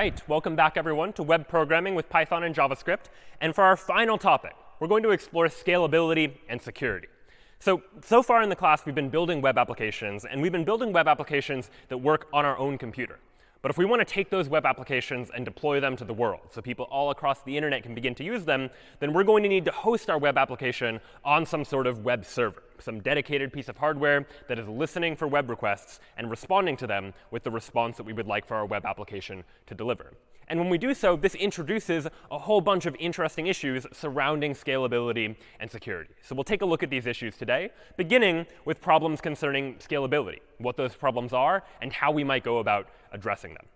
Right, welcome back, everyone, to web programming with Python and JavaScript. And for our final topic, we're going to explore scalability and security. So, so far in the class, we've been building web applications, and we've been building web applications that work on our own computer. But if we want to take those web applications and deploy them to the world so people all across the internet can begin to use them, then we're going to need to host our web application on some sort of web server, some dedicated piece of hardware that is listening for web requests and responding to them with the response that we would like for our web application to deliver. And when we do so, this introduces a whole bunch of interesting issues surrounding scalability and security. So we'll take a look at these issues today, beginning with problems concerning scalability, what those problems are, and how we might go about addressing them.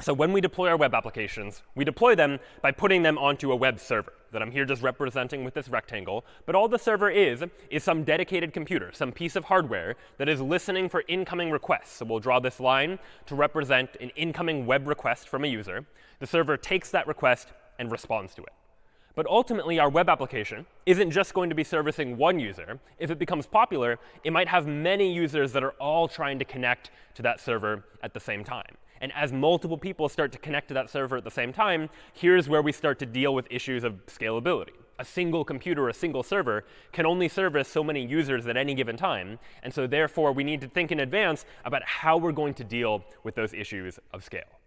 So when we deploy our web applications, we deploy them by putting them onto a web server that I'm here just representing with this rectangle. But all the server is is some dedicated computer, some piece of hardware that is listening for incoming requests. So we'll draw this line to represent an incoming web request from a user. The server takes that request and responds to it. But ultimately, our web application isn't just going to be servicing one user. If it becomes popular, it might have many users that are all trying to connect to that server at the same time. And as multiple people start to connect to that server at the same time, here's where we start to deal with issues of scalability. A single computer, a single server, can only service so many users at any given time. And so therefore, we need to think in advance about how we're going to deal with those issues of scale.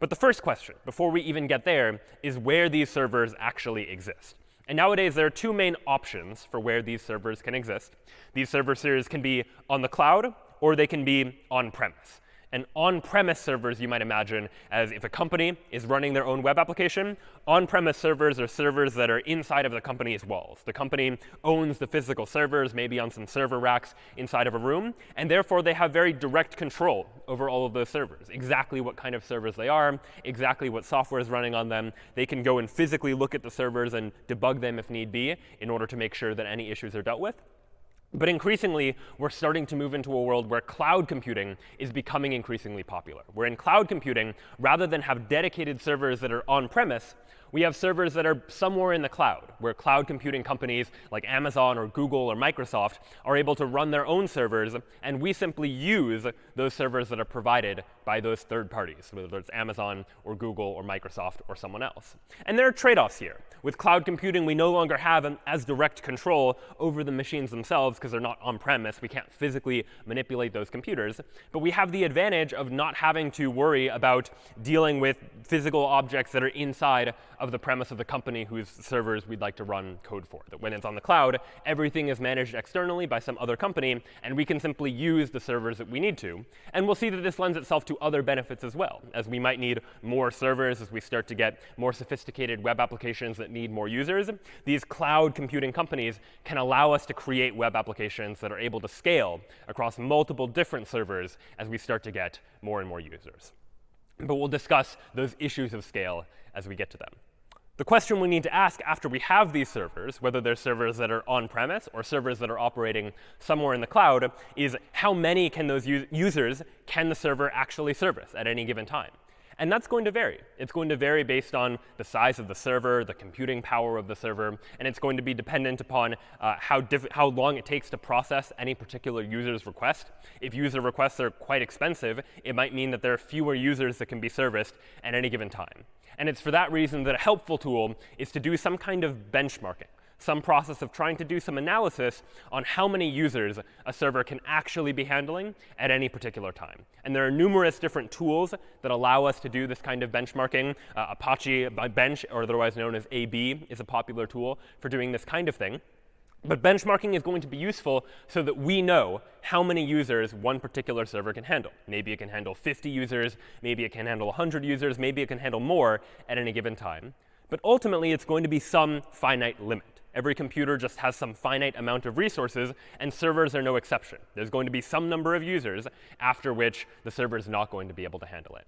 But the first question, before we even get there, is where these servers actually exist. And nowadays, there are two main options for where these servers can exist. These server series can be on the cloud, or they can be on-premise and on-premise servers you might imagine as if a company is running their own web application. On-premise servers are servers that are inside of the company's walls. The company owns the physical servers, maybe on some server racks inside of a room. And therefore, they have very direct control over all of those servers, exactly what kind of servers they are, exactly what software is running on them. They can go and physically look at the servers and debug them if need be in order to make sure that any issues are dealt with. But increasingly, we're starting to move into a world where cloud computing is becoming increasingly popular. Where in cloud computing, rather than have dedicated servers that are on-premise, we have servers that are somewhere in the cloud, where cloud computing companies like Amazon or Google or Microsoft are able to run their own servers, and we simply use those servers that are provided by those third parties, whether it's Amazon or Google or Microsoft or someone else. And there are trade-offs here. With cloud computing, we no longer have an as direct control over the machines themselves because they're not on-premise. We can't physically manipulate those computers. But we have the advantage of not having to worry about dealing with physical objects that are inside of the premise of the company whose servers we'd like to run code for. That when it's on the cloud, everything is managed externally by some other company, and we can simply use the servers that we need to. And we'll see that this lends itself to other benefits as well, as we might need more servers as we start to get more sophisticated web applications that need more users. These cloud computing companies can allow us to create web applications that are able to scale across multiple different servers as we start to get more and more users. But we'll discuss those issues of scale as we get to them. The question we need to ask after we have these servers, whether they're servers that are on-premise or servers that are operating somewhere in the cloud, is how many can those users can the server actually service at any given time? And that's going to vary. It's going to vary based on the size of the server, the computing power of the server, and it's going to be dependent upon uh, how, how long it takes to process any particular user's request. If user requests are quite expensive, it might mean that there are fewer users that can be serviced at any given time. And it's for that reason that a helpful tool is to do some kind of benchmarking some process of trying to do some analysis on how many users a server can actually be handling at any particular time. And there are numerous different tools that allow us to do this kind of benchmarking. Uh, Apache Bench, or otherwise known as AB, is a popular tool for doing this kind of thing. But benchmarking is going to be useful so that we know how many users one particular server can handle. Maybe it can handle 50 users. Maybe it can handle 100 users. Maybe it can handle more at any given time. But ultimately, it's going to be some finite limit. Every computer just has some finite amount of resources, and servers are no exception. There's going to be some number of users after which the server is not going to be able to handle it.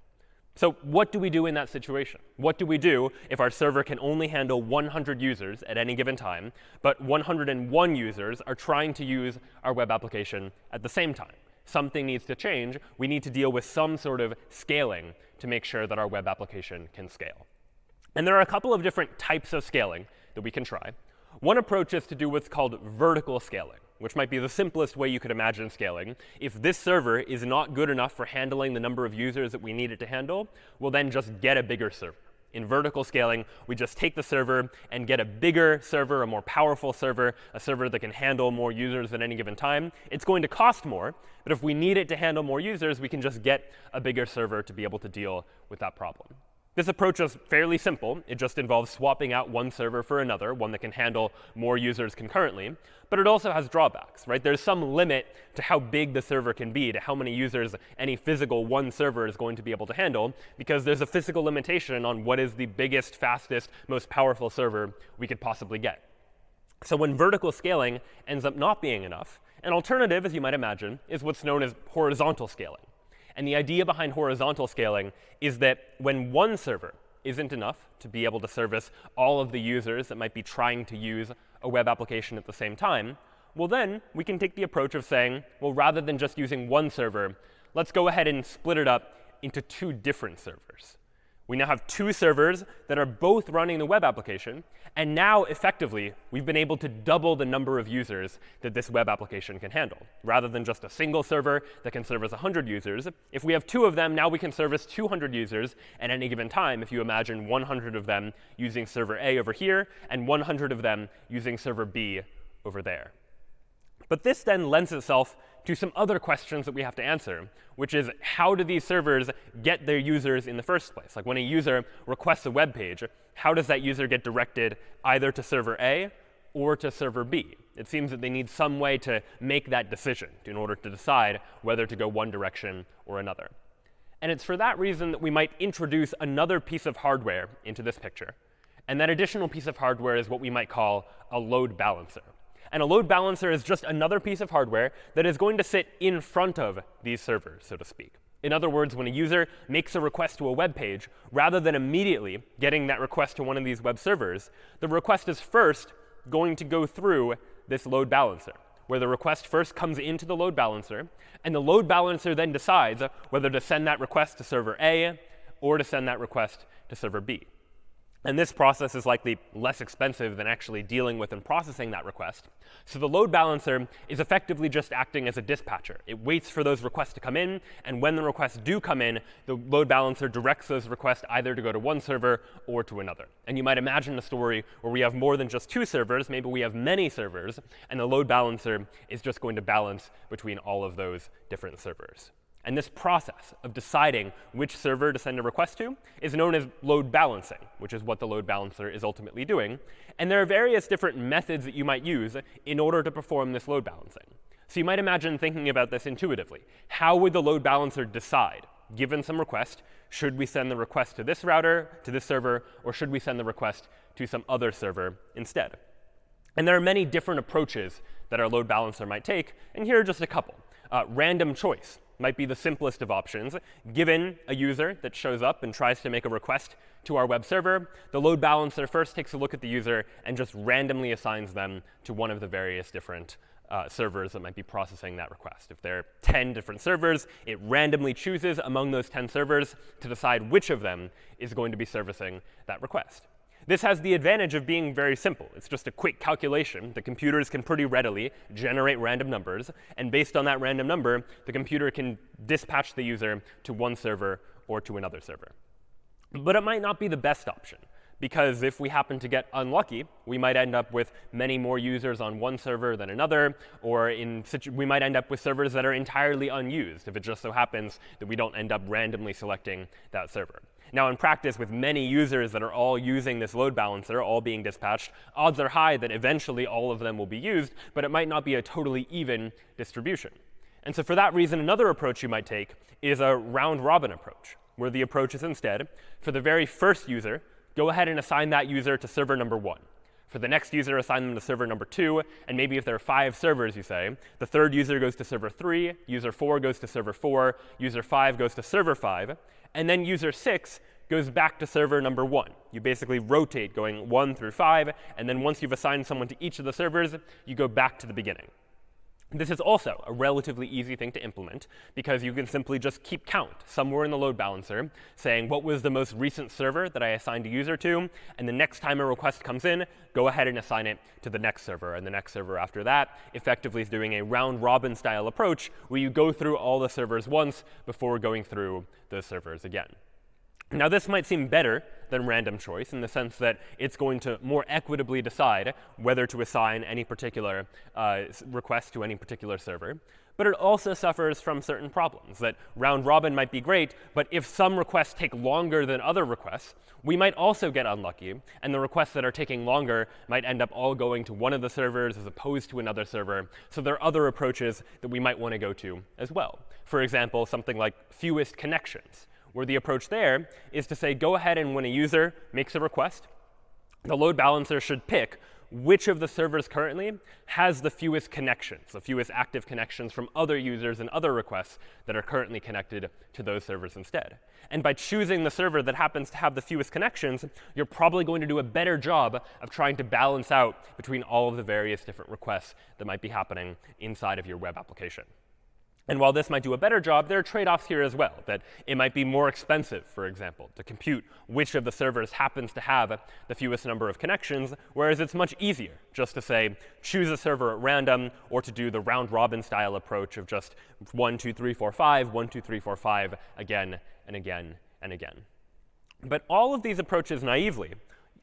So what do we do in that situation? What do we do if our server can only handle 100 users at any given time, but 101 users are trying to use our web application at the same time? Something needs to change. We need to deal with some sort of scaling to make sure that our web application can scale. And there are a couple of different types of scaling that we can try. One approach is to do what's called vertical scaling. which might be the simplest way you could imagine scaling, if this server is not good enough for handling the number of users that we need it to handle, we'll then just get a bigger server. In vertical scaling, we just take the server and get a bigger server, a more powerful server, a server that can handle more users at any given time. It's going to cost more, but if we need it to handle more users, we can just get a bigger server to be able to deal with that problem. This approach is fairly simple. It just involves swapping out one server for another, one that can handle more users concurrently. But it also has drawbacks, right? There's some limit to how big the server can be, to how many users any physical one server is going to be able to handle, because there's a physical limitation on what is the biggest, fastest, most powerful server we could possibly get. So when vertical scaling ends up not being enough, an alternative, as you might imagine, is what's known as horizontal scaling. And the idea behind horizontal scaling is that when one server isn't enough to be able to service all of the users that might be trying to use a web application at the same time, well, then we can take the approach of saying, well, rather than just using one server, let's go ahead and split it up into two different servers. We now have two servers that are both running the web application. And now, effectively, we've been able to double the number of users that this web application can handle. Rather than just a single server that can service 100 users, if we have two of them, now we can service 200 users at any given time, if you imagine 100 of them using server A over here and 100 of them using server B over there. But this then lends itself to some other questions that we have to answer, which is how do these servers get their users in the first place? Like when a user requests a web page, how does that user get directed either to server A or to server B? It seems that they need some way to make that decision in order to decide whether to go one direction or another. And it's for that reason that we might introduce another piece of hardware into this picture. And that additional piece of hardware is what we might call a load balancer. And a load balancer is just another piece of hardware that is going to sit in front of these servers, so to speak. In other words, when a user makes a request to a web page, rather than immediately getting that request to one of these web servers, the request is first going to go through this load balancer, where the request first comes into the load balancer, and the load balancer then decides whether to send that request to server A or to send that request to server B. And this process is likely less expensive than actually dealing with and processing that request. So the load balancer is effectively just acting as a dispatcher. It waits for those requests to come in, and when the requests do come in, the load balancer directs those requests either to go to one server or to another. And you might imagine a story where we have more than just two servers. Maybe we have many servers, and the load balancer is just going to balance between all of those different servers. And this process of deciding which server to send a request to is known as load balancing, which is what the load balancer is ultimately doing. And there are various different methods that you might use in order to perform this load balancing. So you might imagine thinking about this intuitively. How would the load balancer decide, given some request, should we send the request to this router, to this server, or should we send the request to some other server instead? And there are many different approaches that our load balancer might take, and here are just a couple. Uh, random choice might be the simplest of options. Given a user that shows up and tries to make a request to our web server, the load balancer first takes a look at the user and just randomly assigns them to one of the various different uh, servers that might be processing that request. If there are 10 different servers, it randomly chooses among those 10 servers to decide which of them is going to be servicing that request. This has the advantage of being very simple. It's just a quick calculation. The computers can pretty readily generate random numbers. And based on that random number, the computer can dispatch the user to one server or to another server. But it might not be the best option. Because if we happen to get unlucky, we might end up with many more users on one server than another, or in we might end up with servers that are entirely unused if it just so happens that we don't end up randomly selecting that server. Now, in practice, with many users that are all using this load balancer, all being dispatched, odds are high that eventually all of them will be used, but it might not be a totally even distribution. And so for that reason, another approach you might take is a round-robin approach, where the approach is instead, for the very first user, go ahead and assign that user to server number 1. For the next user, assign them to server number 2. And maybe if there are five servers, you say, the third user goes to server 3, user 4 goes to server 4, user 5 goes to server 5 and then user 6 goes back to server number 1. You basically rotate going 1 through 5, and then once you've assigned someone to each of the servers, you go back to the beginning. This is also a relatively easy thing to implement because you can simply just keep count somewhere in the load balancer saying what was the most recent server that I assigned a user to, and the next time a request comes in, go ahead and assign it to the next server. And the next server after that effectively doing a round robin style approach where you go through all the servers once before going through those servers again. Now, this might seem better than random choice in the sense that it's going to more equitably decide whether to assign any particular uh, request to any particular server. But it also suffers from certain problems that round robin might be great, but if some requests take longer than other requests, we might also get unlucky. And the requests that are taking longer might end up all going to one of the servers as opposed to another server. So there are other approaches that we might want to go to as well. For example, something like fewest connections where the approach there is to say, go ahead and when a user makes a request, the load balancer should pick which of the servers currently has the fewest connections, the fewest active connections from other users and other requests that are currently connected to those servers instead. And by choosing the server that happens to have the fewest connections, you're probably going to do a better job of trying to balance out between all of the various different requests that might be happening inside of your web application. And while this might do a better job, there are trade-offs here as well, that it might be more expensive, for example, to compute which of the servers happens to have the fewest number of connections, whereas it's much easier just to say, choose a server at random, or to do the round-robin style approach of just 1, 2, 3, 4, 5, 1, 2, 3, 4, 5, again and again and again. But all of these approaches naively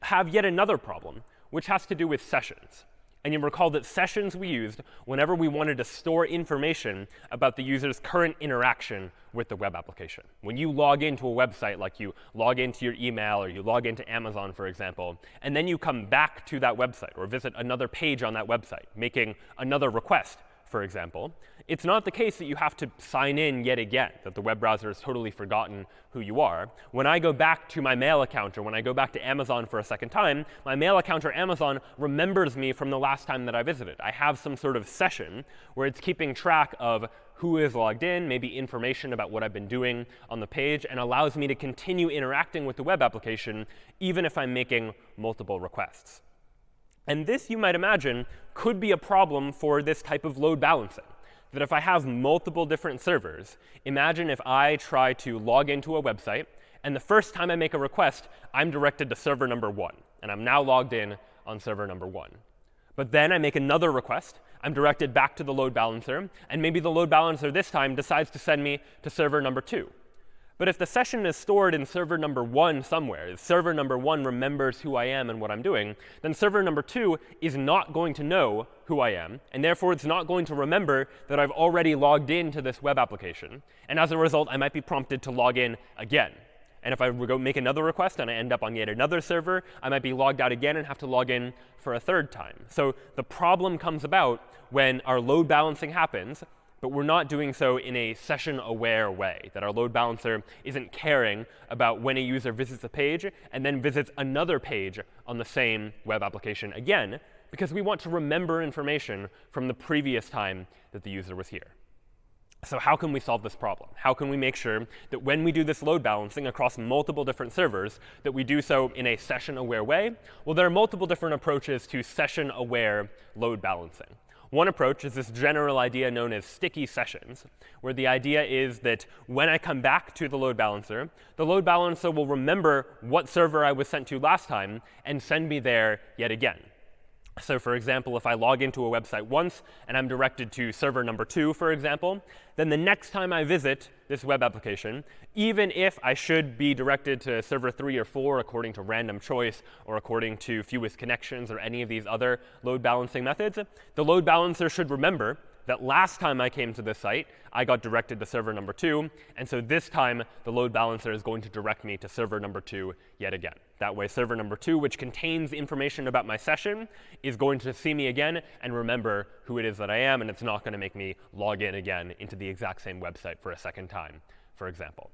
have yet another problem, which has to do with sessions. And you recall that sessions we used whenever we wanted to store information about the user's current interaction with the web application. When you log into a website, like you log into your email or you log into Amazon, for example, and then you come back to that website or visit another page on that website, making another request, for example, it's not the case that you have to sign in yet again, that the web browser has totally forgotten who you are. When I go back to my mail account or when I go back to Amazon for a second time, my mail account or Amazon remembers me from the last time that I visited. I have some sort of session where it's keeping track of who is logged in, maybe information about what I've been doing on the page, and allows me to continue interacting with the web application even if I'm making multiple requests. And this, you might imagine, could be a problem for this type of load balancing that if I have multiple different servers, imagine if I try to log into a website, and the first time I make a request, I'm directed to server number 1. And I'm now logged in on server number 1. But then I make another request. I'm directed back to the load balancer. And maybe the load balancer this time decides to send me to server number 2. But if the session is stored in server number one somewhere, if server number one remembers who I am and what I'm doing, then server number two is not going to know who I am. And therefore, it's not going to remember that I've already logged into this web application. And as a result, I might be prompted to log in again. And if I go make another request and I end up on yet another server, I might be logged out again and have to log in for a third time. So the problem comes about when our load balancing happens but we're not doing so in a session-aware way, that our load balancer isn't caring about when a user visits a page and then visits another page on the same web application again, because we want to remember information from the previous time that the user was here. So how can we solve this problem? How can we make sure that when we do this load balancing across multiple different servers, that we do so in a session-aware way? Well, there are multiple different approaches to session-aware load balancing. One approach is this general idea known as sticky sessions, where the idea is that when I come back to the load balancer, the load balancer will remember what server I was sent to last time and send me there yet again. So for example, if I log into a website once and I'm directed to server number two, for example, then the next time I visit this web application, even if I should be directed to server three or four according to random choice or according to fewest connections or any of these other load balancing methods, the load balancer should remember that last time I came to this site, I got directed to server number two. And so this time, the load balancer is going to direct me to server number two yet again. That way, server number two, which contains information about my session, is going to see me again and remember who it is that I am. And it's not going to make me log in again into the exact same website for a second time, for example.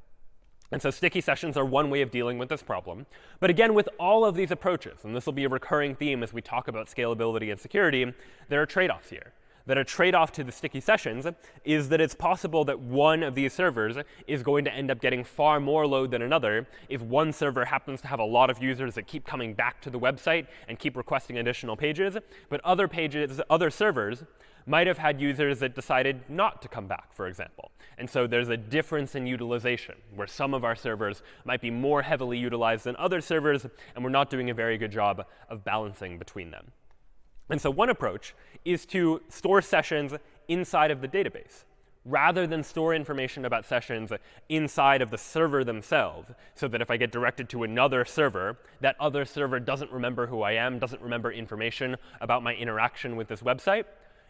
And so sticky sessions are one way of dealing with this problem. But again, with all of these approaches, and this will be a recurring theme as we talk about scalability and security, there are trade-offs here that a trade-off to the sticky sessions is that it's possible that one of these servers is going to end up getting far more load than another if one server happens to have a lot of users that keep coming back to the website and keep requesting additional pages, but other pages, other servers might have had users that decided not to come back, for example. And so there's a difference in utilization, where some of our servers might be more heavily utilized than other servers, and we're not doing a very good job of balancing between them. And so one approach is to store sessions inside of the database rather than store information about sessions inside of the server themselves, so that if I get directed to another server, that other server doesn't remember who I am, doesn't remember information about my interaction with this website.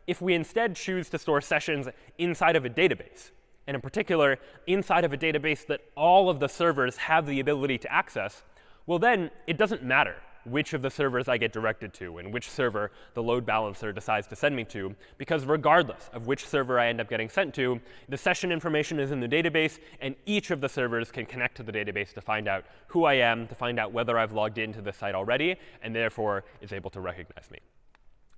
If we instead choose to store sessions inside of a database, and in particular, inside of a database that all of the servers have the ability to access, well, then it doesn't matter which of the servers I get directed to and which server the load balancer decides to send me to, because regardless of which server I end up getting sent to, the session information is in the database, and each of the servers can connect to the database to find out who I am, to find out whether I've logged into the site already, and therefore is able to recognize me.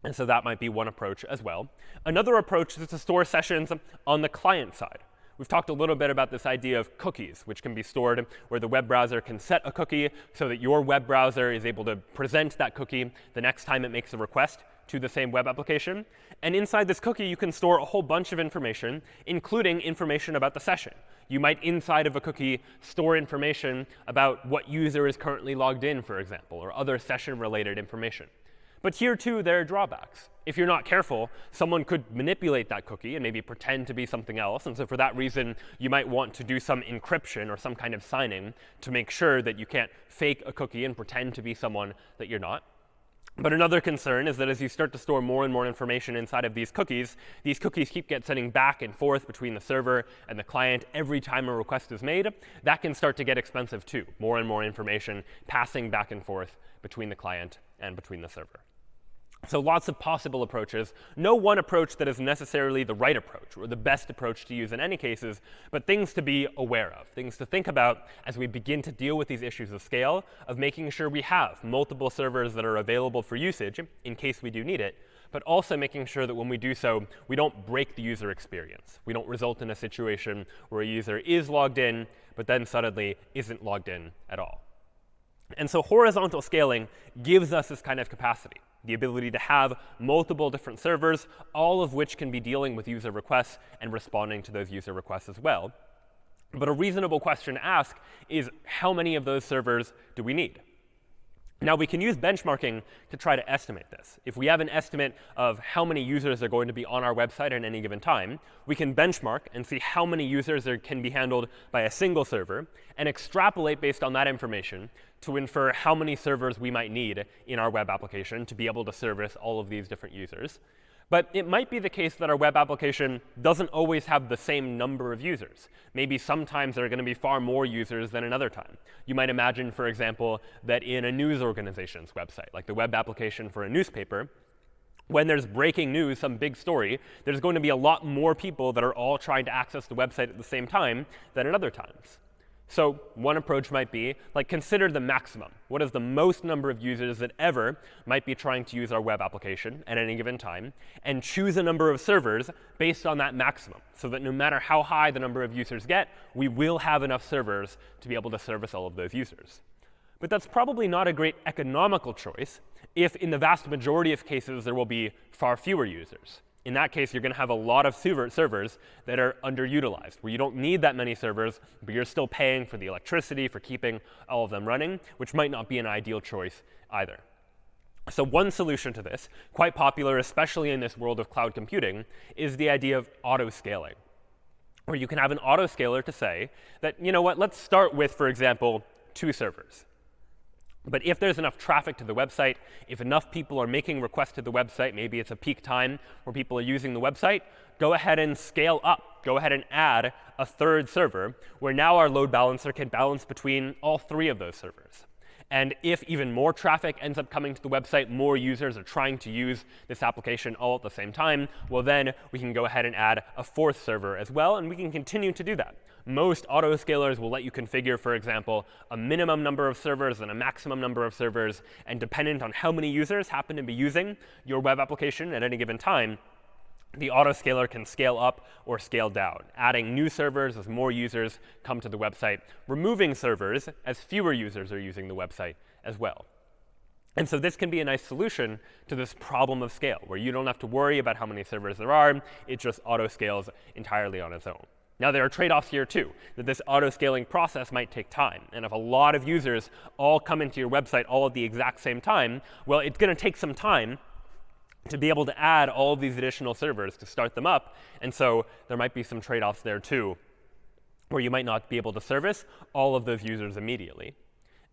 And so that might be one approach as well. Another approach is to store sessions on the client side. We've talked a little bit about this idea of cookies, which can be stored where the web browser can set a cookie so that your web browser is able to present that cookie the next time it makes a request to the same web application. And inside this cookie, you can store a whole bunch of information, including information about the session. You might, inside of a cookie, store information about what user is currently logged in, for example, or other session-related information. But here, too, there are drawbacks. If you're not careful, someone could manipulate that cookie and maybe pretend to be something else. And so for that reason, you might want to do some encryption or some kind of signing to make sure that you can't fake a cookie and pretend to be someone that you're not. But another concern is that as you start to store more and more information inside of these cookies, these cookies keep getting sending back and forth between the server and the client every time a request is made. That can start to get expensive too, more and more information passing back and forth between the client and between the server. So lots of possible approaches. No one approach that is necessarily the right approach or the best approach to use in any cases, but things to be aware of, things to think about as we begin to deal with these issues of scale, of making sure we have multiple servers that are available for usage in case we do need it, but also making sure that when we do so, we don't break the user experience. We don't result in a situation where a user is logged in, but then suddenly isn't logged in at all. And so horizontal scaling gives us this kind of capacity the ability to have multiple different servers, all of which can be dealing with user requests and responding to those user requests as well. But a reasonable question to ask is, how many of those servers do we need? Now, we can use benchmarking to try to estimate this. If we have an estimate of how many users are going to be on our website at any given time, we can benchmark and see how many users are, can be handled by a single server and extrapolate based on that information to infer how many servers we might need in our web application to be able to service all of these different users. But it might be the case that our web application doesn't always have the same number of users. Maybe sometimes there are going to be far more users than another time. You might imagine, for example, that in a news organization's website, like the web application for a newspaper, when there's breaking news, some big story, there's going to be a lot more people that are all trying to access the website at the same time than at other times. So one approach might be, like, consider the maximum. What is the most number of users that ever might be trying to use our web application at any given time? And choose a number of servers based on that maximum, so that no matter how high the number of users get, we will have enough servers to be able to service all of those users. But that's probably not a great economical choice if, in the vast majority of cases, there will be far fewer users in that case, you're going to have a lot of servers that are underutilized, where you don't need that many servers, but you're still paying for the electricity, for keeping all of them running, which might not be an ideal choice either. So one solution to this, quite popular, especially in this world of cloud computing, is the idea of auto-scaling, where you can have an auto-scaler to say that, you know what, let's start with, for example, two servers. But if there's enough traffic to the website, if enough people are making requests to the website, maybe it's a peak time where people are using the website, go ahead and scale up. Go ahead and add a third server, where now our load balancer can balance between all three of those servers. And if even more traffic ends up coming to the website, more users are trying to use this application all at the same time, well, then we can go ahead and add a fourth server as well, and we can continue to do that. Most autoscalers will let you configure, for example, a minimum number of servers and a maximum number of servers. And dependent on how many users happen to be using your web application at any given time, the autoscaler can scale up or scale down, adding new servers as more users come to the website, removing servers as fewer users are using the website as well. And so this can be a nice solution to this problem of scale, where you don't have to worry about how many servers there are. It just auto-scales entirely on its own. Now, there are trade-offs here, too, that this auto-scaling process might take time. And if a lot of users all come into your website all at the exact same time, well, it's going to take some time to be able to add all of these additional servers to start them up. And so there might be some trade-offs there, too, where you might not be able to service all of those users immediately.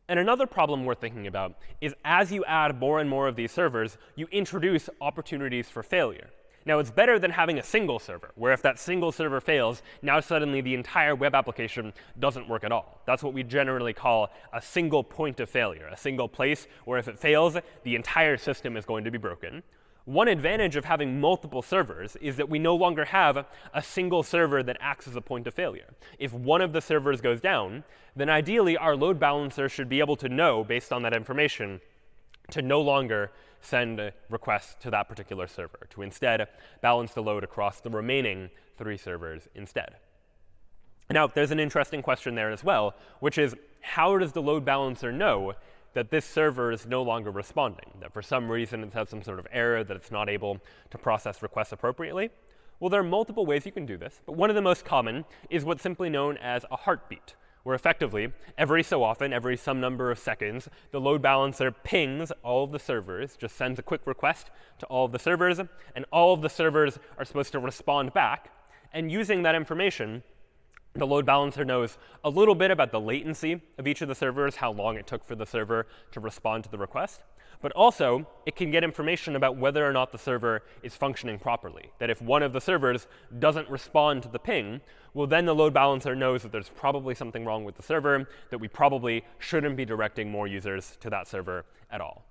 And another problem worth thinking about is as you add more and more of these servers, you introduce opportunities for failure. Now, it's better than having a single server, where if that single server fails, now suddenly the entire web application doesn't work at all. That's what we generally call a single point of failure, a single place where if it fails, the entire system is going to be broken. One advantage of having multiple servers is that we no longer have a single server that acts as a point of failure. If one of the servers goes down, then ideally our load balancer should be able to know, based on that information, to no longer send requests to that particular server, to instead balance the load across the remaining three servers instead. Now, there's an interesting question there as well, which is how does the load balancer know that this server is no longer responding, that for some reason it's had some sort of error that it's not able to process requests appropriately? Well, there are multiple ways you can do this, but one of the most common is what's simply known as a heartbeat, where effectively, every so often, every some number of seconds, the load balancer pings all of the servers, just sends a quick request to all of the servers, and all of the servers are supposed to respond back. And using that information, the load balancer knows a little bit about the latency of each of the servers, how long it took for the server to respond to the request. But also, it can get information about whether or not the server is functioning properly. That if one of the servers doesn't respond to the ping, well, then the load balancer knows that there's probably something wrong with the server, that we probably shouldn't be directing more users to that server at all.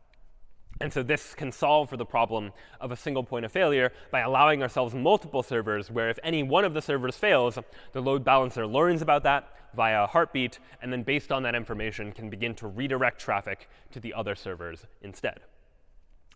And so this can solve for the problem of a single point of failure by allowing ourselves multiple servers where if any one of the servers fails, the load balancer learns about that via a heartbeat, and then based on that information can begin to redirect traffic to the other servers instead.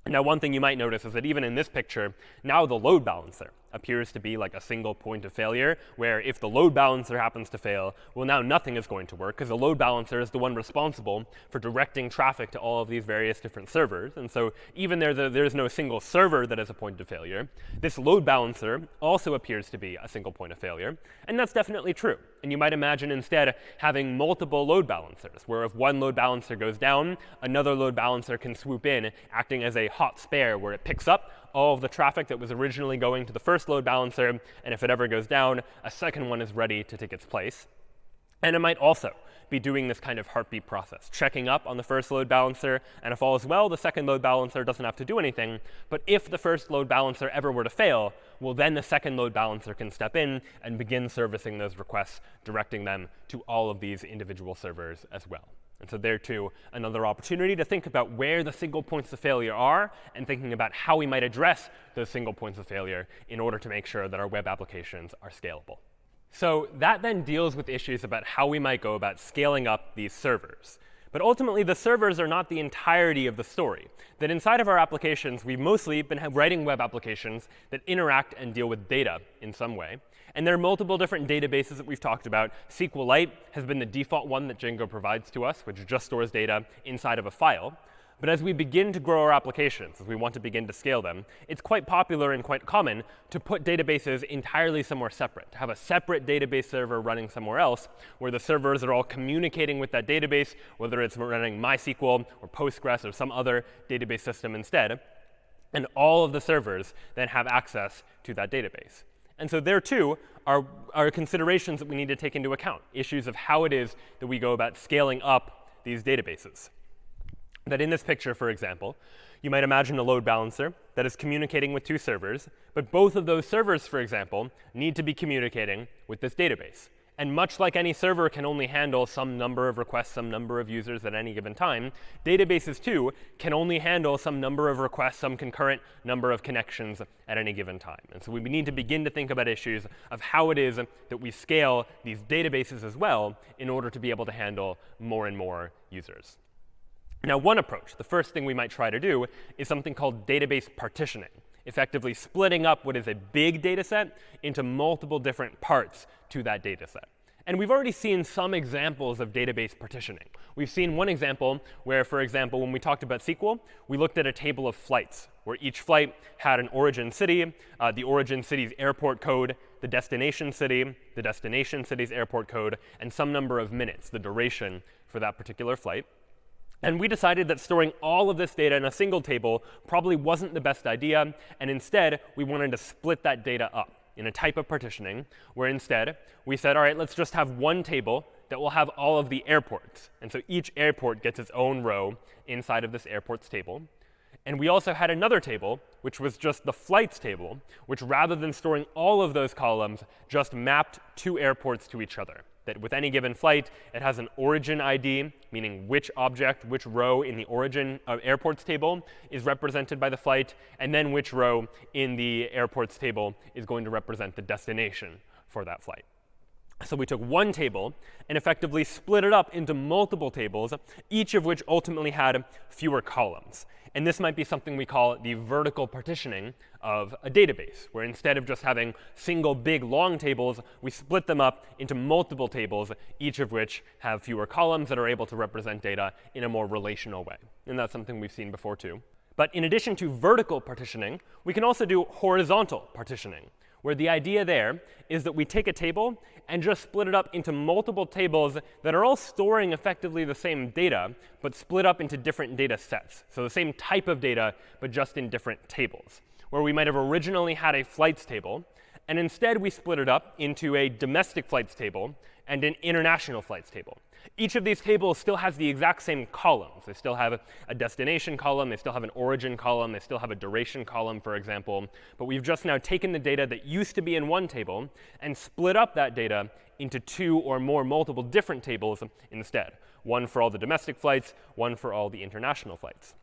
Now, one thing you might notice is that even in this picture, now the load balancer appears to be like a single point of failure, where if the load balancer happens to fail, well, now nothing is going to work, because the load balancer is the one responsible for directing traffic to all of these various different servers. And so even there, there's no single server that is a point of failure, this load balancer also appears to be a single point of failure. And that's definitely true. And you might imagine instead having multiple load balancers, where if one load balancer goes down, another load balancer can swoop in, acting as a hot spare, where it picks up all of the traffic that was originally going to the first load balancer, and if it ever goes down, a second one is ready to take its place. And it might also be doing this kind of heartbeat process, checking up on the first load balancer, and if all is well, the second load balancer doesn't have to do anything. But if the first load balancer ever were to fail, well, then the second load balancer can step in and begin servicing those requests, directing them to all of these individual servers as well. And so there, too, another opportunity to think about where the single points of failure are and thinking about how we might address those single points of failure in order to make sure that our web applications are scalable. So that then deals with issues about how we might go about scaling up these servers. But ultimately, the servers are not the entirety of the story. That inside of our applications, we've mostly been writing web applications that interact and deal with data in some way. And there are multiple different databases that we've talked about. SQLite has been the default one that Django provides to us, which just stores data inside of a file. But as we begin to grow our applications, as we want to begin to scale them, it's quite popular and quite common to put databases entirely somewhere separate, to have a separate database server running somewhere else, where the servers are all communicating with that database, whether it's running MySQL or Postgres or some other database system instead. And all of the servers then have access to that database. And so there, too, are, are considerations that we need to take into account, issues of how it is that we go about scaling up these databases. That in this picture, for example, you might imagine a load balancer that is communicating with two servers, but both of those servers, for example, need to be communicating with this database. And much like any server can only handle some number of requests, some number of users at any given time, databases too can only handle some number of requests, some concurrent number of connections at any given time. And so we need to begin to think about issues of how it is that we scale these databases as well in order to be able to handle more and more users. Now, one approach, the first thing we might try to do, is something called database partitioning. Effectively splitting up what is a big data set into multiple different parts to that data set. And we've already seen some examples of database partitioning. We've seen one example where, for example, when we talked about SQL, we looked at a table of flights, where each flight had an origin city, uh, the origin city's airport code, the destination city, the destination city's airport code, and some number of minutes, the duration for that particular flight. And we decided that storing all of this data in a single table probably wasn't the best idea. And instead, we wanted to split that data up in a type of partitioning, where instead we said, all right, let's just have one table that will have all of the airports. And so each airport gets its own row inside of this airports table. And we also had another table, which was just the flights table, which rather than storing all of those columns, just mapped two airports to each other that with any given flight, it has an origin ID, meaning which object, which row in the origin of airports table is represented by the flight, and then which row in the airports table is going to represent the destination for that flight. So we took one table and effectively split it up into multiple tables, each of which ultimately had fewer columns. And this might be something we call the vertical partitioning of a database, where instead of just having single big long tables, we split them up into multiple tables, each of which have fewer columns that are able to represent data in a more relational way. And that's something we've seen before too. But in addition to vertical partitioning, we can also do horizontal partitioning, where the idea there is that we take a table and just split it up into multiple tables that are all storing effectively the same data, but split up into different data sets. So the same type of data, but just in different tables, where we might have originally had a flights table, and instead we split it up into a domestic flights table and an international flights table. Each of these tables still has the exact same columns. They still have a destination column. They still have an origin column. They still have a duration column, for example. But we've just now taken the data that used to be in one table and split up that data into two or more multiple different tables instead, one for all the domestic flights, one for all the international flights.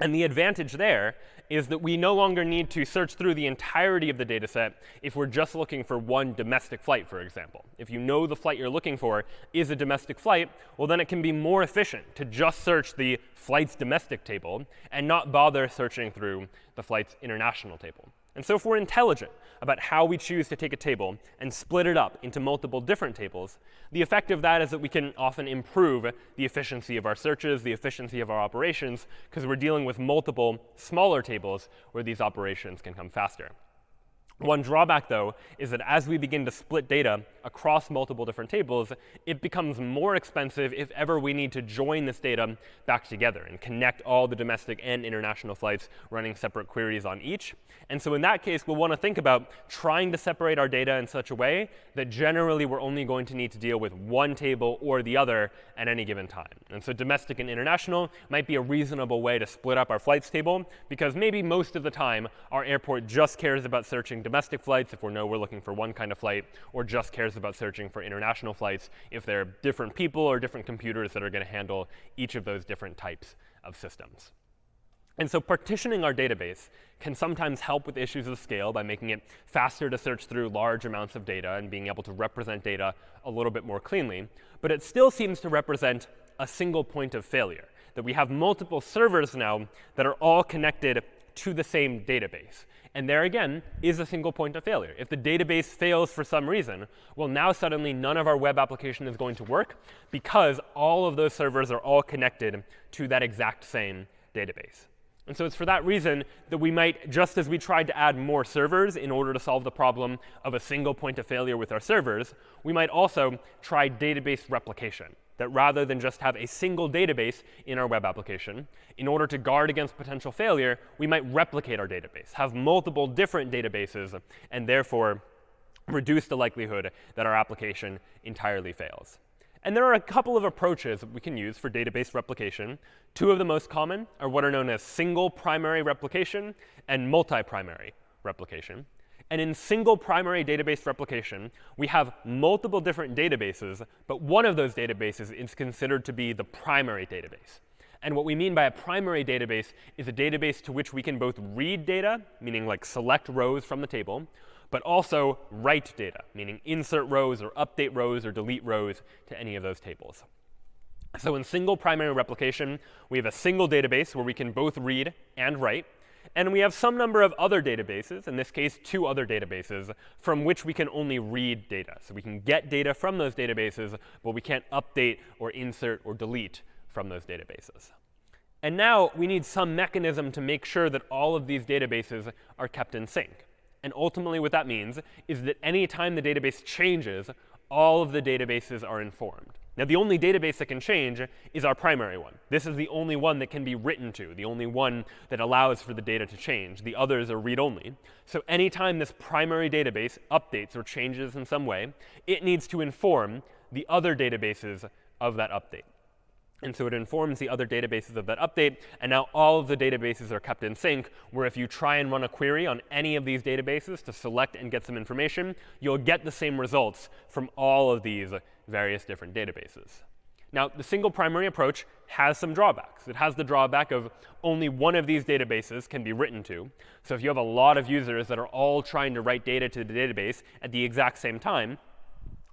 And the advantage there is that we no longer need to search through the entirety of the data set if we're just looking for one domestic flight, for example. If you know the flight you're looking for is a domestic flight, well, then it can be more efficient to just search the flight's domestic table and not bother searching through the flight's international table. And so if we're intelligent about how we choose to take a table and split it up into multiple different tables, the effect of that is that we can often improve the efficiency of our searches, the efficiency of our operations, because we're dealing with multiple smaller tables where these operations can come faster. One drawback, though, is that as we begin to split data across multiple different tables, it becomes more expensive if ever we need to join this data back together and connect all the domestic and international flights running separate queries on each. And so in that case, we'll want to think about trying to separate our data in such a way that generally we're only going to need to deal with one table or the other at any given time. And so domestic and international might be a reasonable way to split up our flights table, because maybe most of the time our airport just cares about searching domestic flights if we know we're looking for one kind of flight, or just cares about searching for international flights if there are different people or different computers that are going to handle each of those different types of systems. And so partitioning our database can sometimes help with issues of scale by making it faster to search through large amounts of data and being able to represent data a little bit more cleanly. But it still seems to represent a single point of failure, that we have multiple servers now that are all connected to the same database. And there again is a single point of failure. If the database fails for some reason, well, now suddenly none of our web application is going to work because all of those servers are all connected to that exact same database. And so it's for that reason that we might, just as we tried to add more servers in order to solve the problem of a single point of failure with our servers, we might also try database replication that rather than just have a single database in our web application, in order to guard against potential failure, we might replicate our database, have multiple different databases, and therefore reduce the likelihood that our application entirely fails. And there are a couple of approaches that we can use for database replication. Two of the most common are what are known as single primary replication and multi-primary replication. And in single primary database replication, we have multiple different databases, but one of those databases is considered to be the primary database. And what we mean by a primary database is a database to which we can both read data, meaning like select rows from the table, but also write data, meaning insert rows or update rows or delete rows to any of those tables. So in single primary replication, we have a single database where we can both read and write. And we have some number of other databases, in this case, two other databases, from which we can only read data. So we can get data from those databases, but we can't update or insert or delete from those databases. And now we need some mechanism to make sure that all of these databases are kept in sync. And ultimately, what that means is that any time the database changes, all of the databases are informed. Now, the only database that can change is our primary one. This is the only one that can be written to, the only one that allows for the data to change. The others are read-only. So anytime this primary database updates or changes in some way, it needs to inform the other databases of that update. And so it informs the other databases of that update. And now all of the databases are kept in sync, where if you try and run a query on any of these databases to select and get some information, you'll get the same results from all of these various different databases. Now, the single primary approach has some drawbacks. It has the drawback of only one of these databases can be written to. So if you have a lot of users that are all trying to write data to the database at the exact same time,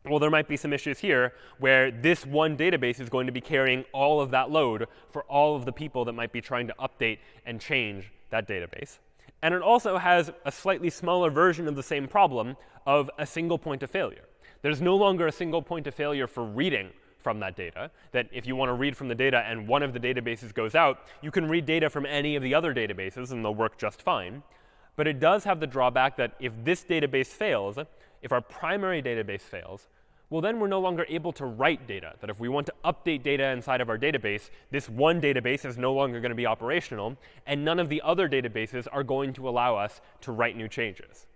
well, there might be some issues here where this one database is going to be carrying all of that load for all of the people that might be trying to update and change that database. And it also has a slightly smaller version of the same problem of a single point of failure. There's no longer a single point of failure for reading from that data, that if you want to read from the data and one of the databases goes out, you can read data from any of the other databases and they'll work just fine. But it does have the drawback that if this database fails, if our primary database fails, well, then we're no longer able to write data. That if we want to update data inside of our database, this one database is no longer going to be operational, and none of the other databases are going to allow us to write new changes.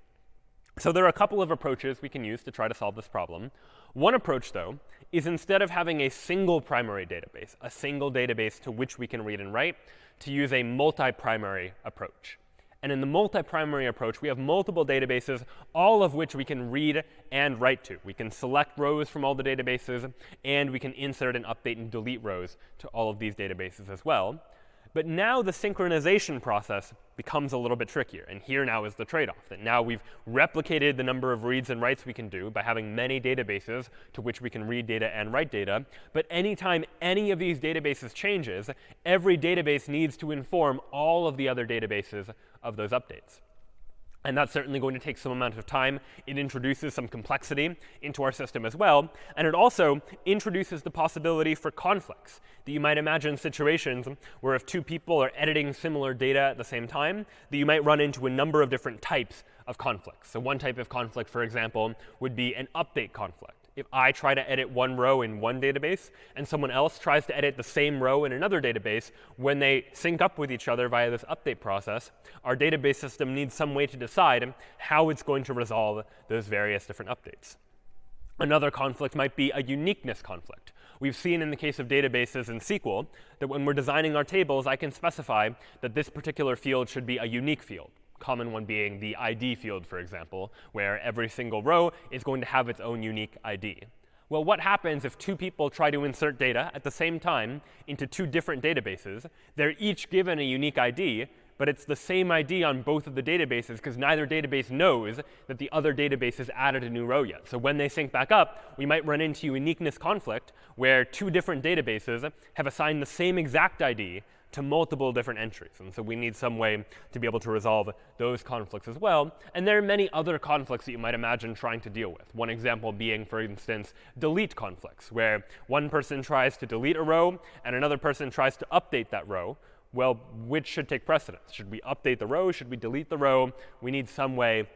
So there are a couple of approaches we can use to try to solve this problem. One approach, though, is instead of having a single primary database, a single database to which we can read and write, to use a multi-primary approach. And in the multi-primary approach, we have multiple databases, all of which we can read and write to. We can select rows from all the databases, and we can insert and update and delete rows to all of these databases as well. But now the synchronization process becomes a little bit trickier. And here now is the trade-off, that now we've replicated the number of reads and writes we can do by having many databases to which we can read data and write data. But anytime any of these databases changes, every database needs to inform all of the other databases of those updates. And that's certainly going to take some amount of time. It introduces some complexity into our system as well. And it also introduces the possibility for conflicts. That you might imagine situations where if two people are editing similar data at the same time, that you might run into a number of different types of conflicts. So one type of conflict, for example, would be an update conflict if I try to edit one row in one database and someone else tries to edit the same row in another database, when they sync up with each other via this update process, our database system needs some way to decide how it's going to resolve those various different updates. Another conflict might be a uniqueness conflict. We've seen in the case of databases in SQL that when we're designing our tables, I can specify that this particular field should be a unique field common one being the ID field, for example, where every single row is going to have its own unique ID. Well, what happens if two people try to insert data at the same time into two different databases? They're each given a unique ID, but it's the same ID on both of the databases because neither database knows that the other database has added a new row yet. So when they sync back up, we might run into uniqueness conflict where two different databases have assigned the same exact ID, to multiple different entries. And so we need some way to be able to resolve those conflicts as well. And there are many other conflicts that you might imagine trying to deal with. One example being, for instance, delete conflicts, where one person tries to delete a row and another person tries to update that row. Well, which should take precedence? Should we update the row? Should we delete the row? We need some way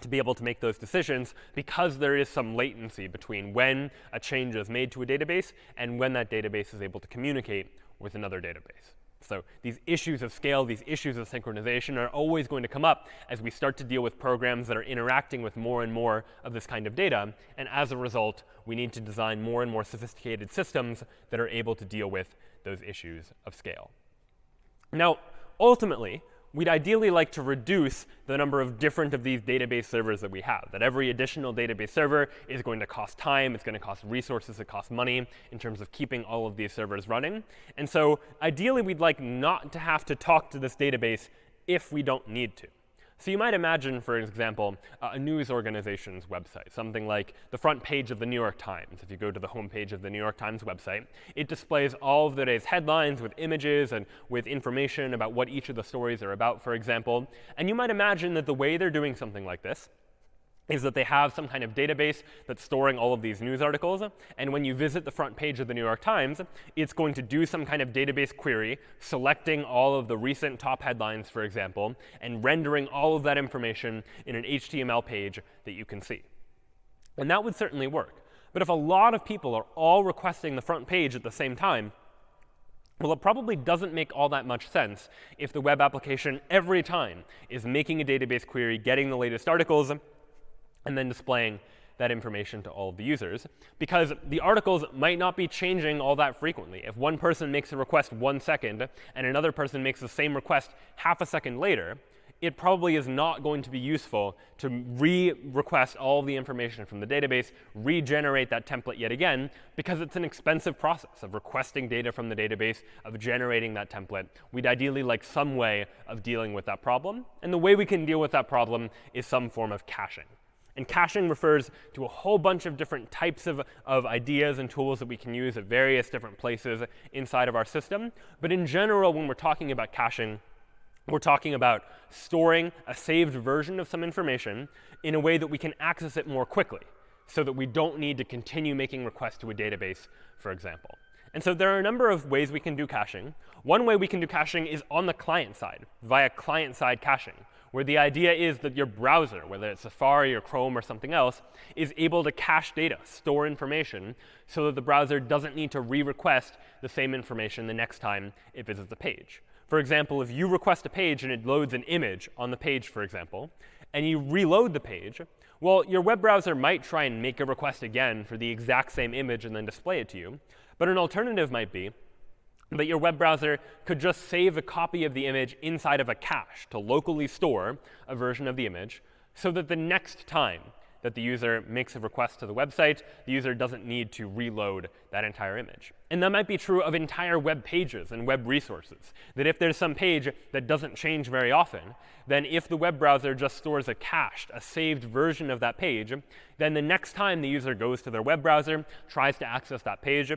to be able to make those decisions because there is some latency between when a change is made to a database and when that database is able to communicate with another database. So these issues of scale, these issues of synchronization are always going to come up as we start to deal with programs that are interacting with more and more of this kind of data. And as a result, we need to design more and more sophisticated systems that are able to deal with those issues of scale. Now, ultimately, we'd ideally like to reduce the number of different of these database servers that we have. That every additional database server is going to cost time, it's going to cost resources, it costs money in terms of keeping all of these servers running. And so ideally, we'd like not to have to talk to this database if we don't need to. So you might imagine, for example, a news organization's website, something like the front page of the New York Times. If you go to the homepage of the New York Times website, it displays all of the day's headlines with images and with information about what each of the stories are about, for example. And you might imagine that the way they're doing something like this is that they have some kind of database that's storing all of these news articles. And when you visit the front page of the New York Times, it's going to do some kind of database query, selecting all of the recent top headlines, for example, and rendering all of that information in an HTML page that you can see. And that would certainly work. But if a lot of people are all requesting the front page at the same time, well, it probably doesn't make all that much sense if the web application every time is making a database query, getting the latest articles, and then displaying that information to all of the users, because the articles might not be changing all that frequently. If one person makes a request one second and another person makes the same request half a second later, it probably is not going to be useful to re-request all the information from the database, regenerate that template yet again, because it's an expensive process of requesting data from the database, of generating that template. We'd ideally like some way of dealing with that problem. And the way we can deal with that problem is some form of caching. And caching refers to a whole bunch of different types of, of ideas and tools that we can use at various different places inside of our system. But in general, when we're talking about caching, we're talking about storing a saved version of some information in a way that we can access it more quickly so that we don't need to continue making requests to a database, for example. And so there are a number of ways we can do caching. One way we can do caching is on the client side, via client-side caching, where the idea is that your browser, whether it's Safari or Chrome or something else, is able to cache data, store information, so that the browser doesn't need to re-request the same information the next time it visits the page. For example, if you request a page and it loads an image on the page, for example, and you reload the page, well, your web browser might try and make a request again for the exact same image and then display it to you. But an alternative might be that your web browser could just save a copy of the image inside of a cache to locally store a version of the image so that the next time that the user makes a request to the website, the user doesn't need to reload that entire image. And that might be true of entire web pages and web resources, that if there's some page that doesn't change very often, then if the web browser just stores a cached, a saved version of that page, then the next time the user goes to their web browser, tries to access that page,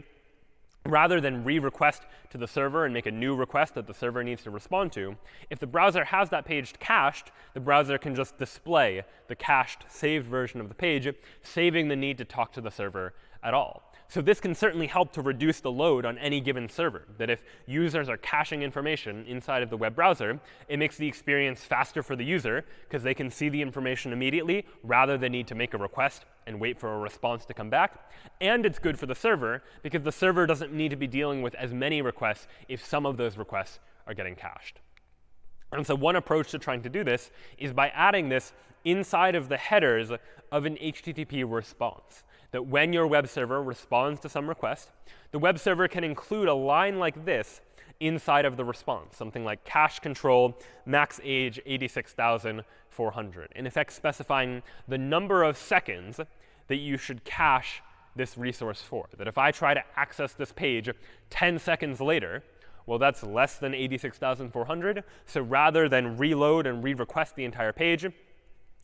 rather than re-request to the server and make a new request that the server needs to respond to, if the browser has that page cached, the browser can just display the cached, saved version of the page, saving the need to talk to the server at all. So this can certainly help to reduce the load on any given server. That if users are caching information inside of the web browser, it makes the experience faster for the user because they can see the information immediately rather than need to make a request and wait for a response to come back. And it's good for the server because the server doesn't need to be dealing with as many requests if some of those requests are getting cached. And so one approach to trying to do this is by adding this inside of the headers of an HTTP response that when your web server responds to some request, the web server can include a line like this inside of the response, something like cache control max age 86,400, in effect specifying the number of seconds that you should cache this resource for. That if I try to access this page 10 seconds later, well, that's less than 86,400. So rather than reload and re-request the entire page,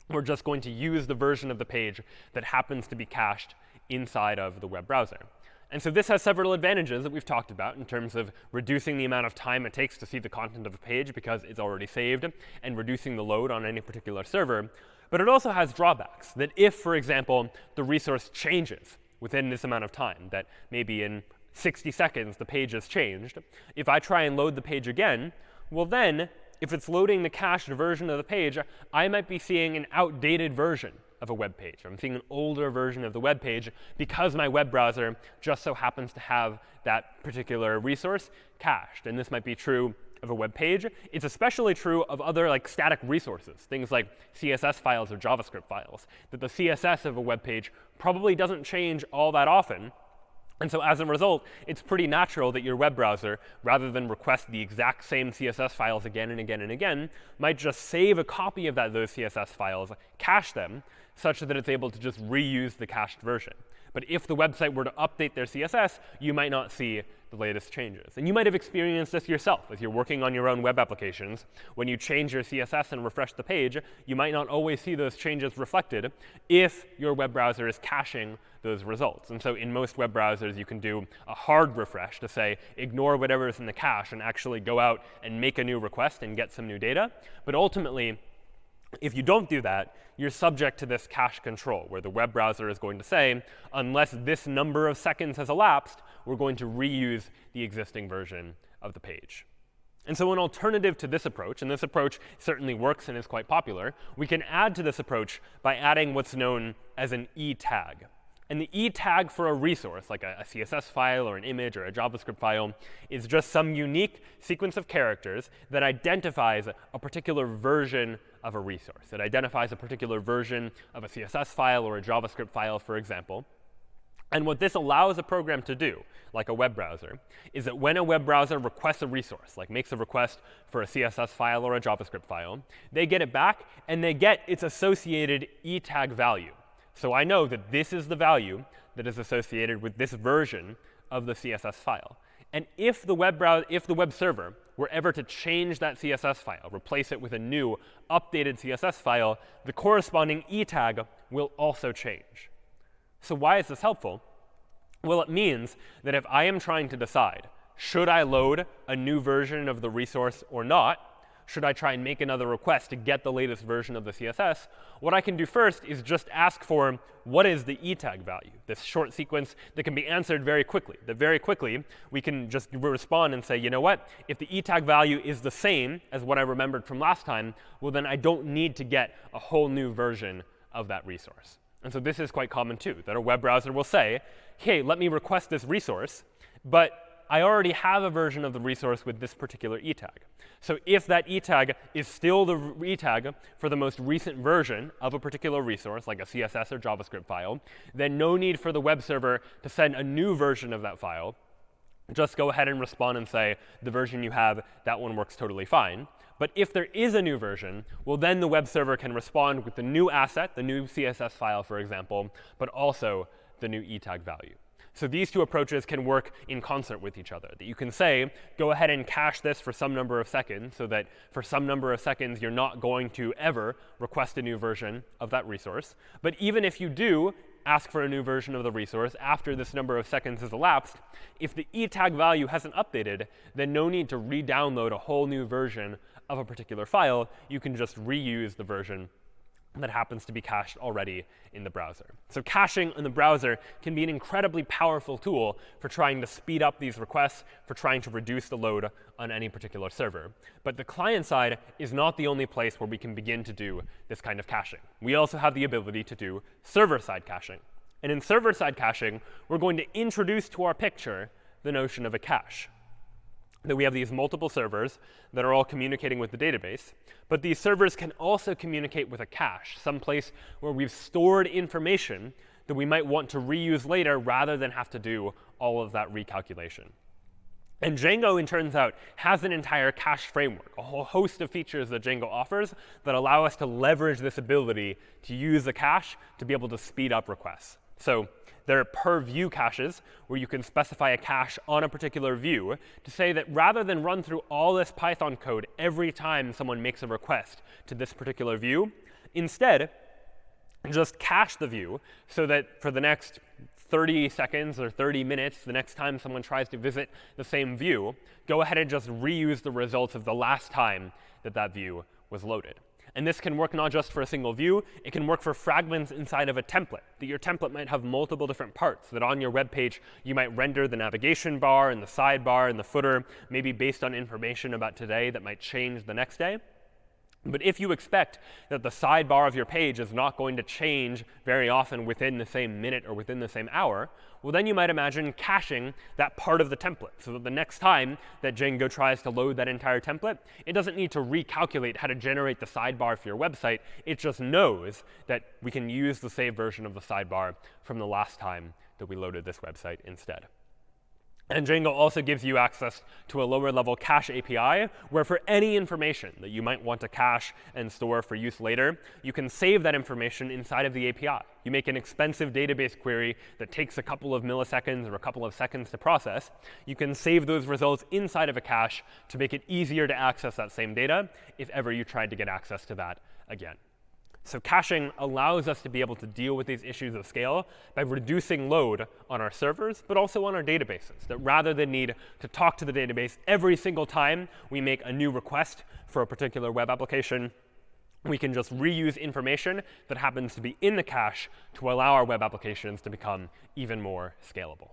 we're just going to use the version of the page that happens to be cached inside of the web browser. And so this has several advantages that we've talked about in terms of reducing the amount of time it takes to see the content of a page because it's already saved, and reducing the load on any particular server. But it also has drawbacks, that if, for example, the resource changes within this amount of time, that maybe in 60 seconds the page has changed, if I try and load the page again, well then if it's loading the cached version of the page, I might be seeing an outdated version of a web page. I'm seeing an older version of the web page because my web browser just so happens to have that particular resource cached. And this might be true of a web page. It's especially true of other like static resources, things like CSS files or JavaScript files, that the CSS of a web page probably doesn't change all that often, and so as a result, it's pretty natural that your web browser, rather than request the exact same CSS files again and again and again, might just save a copy of that, those CSS files, cache them, such that it's able to just reuse the cached version. But if the website were to update their CSS, you might not see the latest changes. And you might have experienced this yourself as you're working on your own web applications. When you change your CSS and refresh the page, you might not always see those changes reflected if your web browser is caching those results. And so in most web browsers, you can do a hard refresh to say, ignore whatever is in the cache and actually go out and make a new request and get some new data. But ultimately, if you don't do that, you're subject to this cache control, where the web browser is going to say, unless this number of seconds has elapsed, we're going to reuse the existing version of the page. And so an alternative to this approach, and this approach certainly works and is quite popular, we can add to this approach by adding what's known as an e tag. And the e tag for a resource, like a, a, CSS file or an image or a JavaScript file, is just some unique sequence of characters that identifies a particular version of a resource. It identifies a particular version of a CSS file or a JavaScript file, for example. And what this allows a program to do, like a web browser, is that when a web browser requests a resource, like makes a request for a CSS file or a JavaScript file, they get it back, and they get its associated e tag value. So I know that this is the value that is associated with this version of the CSS file. And if the web browser, if the web server were ever to change that CSS file, replace it with a new updated CSS file, the corresponding e tag will also change. So why is this helpful? Well, it means that if I am trying to decide, should I load a new version of the resource or not, should I try and make another request to get the latest version of the CSS, what I can do first is just ask for what is the e tag value, this short sequence that can be answered very quickly. That very quickly, we can just respond and say, you know what? If the e tag value is the same as what I remembered from last time, well, then I don't need to get a whole new version of that resource. And so this is quite common, too, that a web browser will say, hey, let me request this resource, but I already have a version of the resource with this particular e tag. So if that e tag is still the e tag for the most recent version of a particular resource, like a CSS or JavaScript file, then no need for the web server to send a new version of that file. Just go ahead and respond and say, the version you have, that one works totally fine. But if there is a new version, well, then the web server can respond with the new asset, the new CSS file, for example, but also the new e tag value. So these two approaches can work in concert with each other. That you can say, go ahead and cache this for some number of seconds, so that for some number of seconds, you're not going to ever request a new version of that resource. But even if you do ask for a new version of the resource after this number of seconds has elapsed, if the e tag value hasn't updated, then no need to re-download a whole new version of a particular file. You can just reuse the version that happens to be cached already in the browser. So caching in the browser can be an incredibly powerful tool for trying to speed up these requests, for trying to reduce the load on any particular server. But the client side is not the only place where we can begin to do this kind of caching. We also have the ability to do server-side caching. And in server-side caching, we're going to introduce to our picture the notion of a cache that we have these multiple servers that are all communicating with the database. But these servers can also communicate with a cache, some place where we've stored information that we might want to reuse later rather than have to do all of that recalculation. And Django, it turns out, has an entire cache framework, a whole host of features that Django offers that allow us to leverage this ability to use the cache to be able to speed up requests. So there are per view caches where you can specify a cache on a particular view to say that rather than run through all this Python code every time someone makes a request to this particular view, instead, just cache the view so that for the next 30 seconds or 30 minutes, the next time someone tries to visit the same view, go ahead and just reuse the results of the last time that that view was loaded. And this can work not just for a single view, it can work for fragments inside of a template. That your template might have multiple different parts, that on your web page you might render the navigation bar and the sidebar and the footer, maybe based on information about today that might change the next day. But if you expect that the sidebar of your page is not going to change very often within the same minute or within the same hour, well, then you might imagine caching that part of the template so that the next time that Django tries to load that entire template, it doesn't need to recalculate how to generate the sidebar for your website. It just knows that we can use the saved version of the sidebar from the last time that we loaded this website instead. And Django also gives you access to a lower level cache API, where for any information that you might want to cache and store for use later, you can save that information inside of the API. You make an expensive database query that takes a couple of milliseconds or a couple of seconds to process. You can save those results inside of a cache to make it easier to access that same data if ever you tried to get access to that again. So caching allows us to be able to deal with these issues of scale by reducing load on our servers, but also on our databases. That rather than need to talk to the database every single time we make a new request for a particular web application, we can just reuse information that happens to be in the cache to allow our web applications to become even more scalable.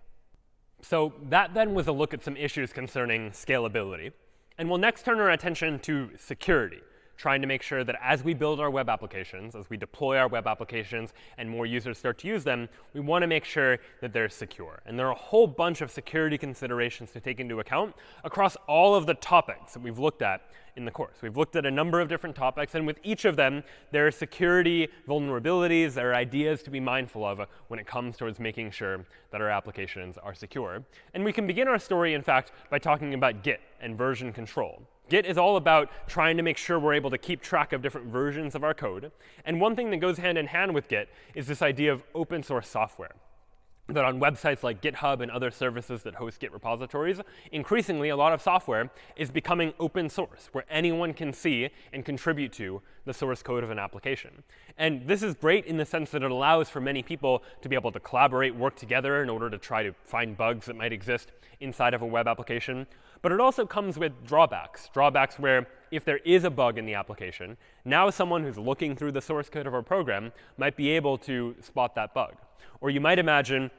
So that then was a look at some issues concerning scalability. And we'll next turn our attention to security trying to make sure that as we build our web applications, as we deploy our web applications and more users start to use them, we want to make sure that they're secure. And there are a whole bunch of security considerations to take into account across all of the topics that we've looked at in the course. We've looked at a number of different topics, and with each of them, there are security vulnerabilities, there are ideas to be mindful of when it comes towards making sure that our applications are secure. And we can begin our story, in fact, by talking about Git and version control. Git is all about trying to make sure we're able to keep track of different versions of our code. And one thing that goes hand in hand with Git is this idea of open source software that on websites like GitHub and other services that host Git repositories, increasingly a lot of software is becoming open source, where anyone can see and contribute to the source code of an application. And this is great in the sense that it allows for many people to be able to collaborate, work together in order to try to find bugs that might exist inside of a web application. But it also comes with drawbacks, drawbacks where if there is a bug in the application, now someone who's looking through the source code of our program might be able to spot that bug. Or you might imagine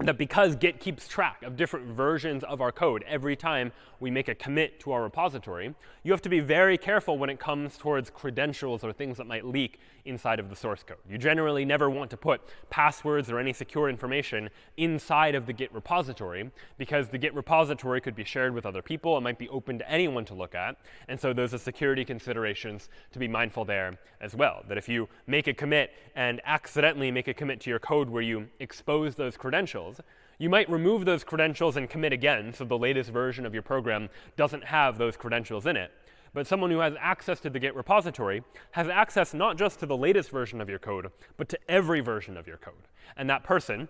that because Git keeps track of different versions of our code every time we make a commit to our repository, you have to be very careful when it comes towards credentials or things that might leak inside of the source code. You generally never want to put passwords or any secure information inside of the Git repository because the Git repository could be shared with other people. It might be open to anyone to look at. And so those are security considerations to be mindful there as well. That if you make a commit and accidentally make a commit to your code where you expose those credentials, credentials, you might remove those credentials and commit again, so the latest version of your program doesn't have those credentials in it. But someone who has access to the Git repository has access not just to the latest version of your code, but to every version of your code. And that person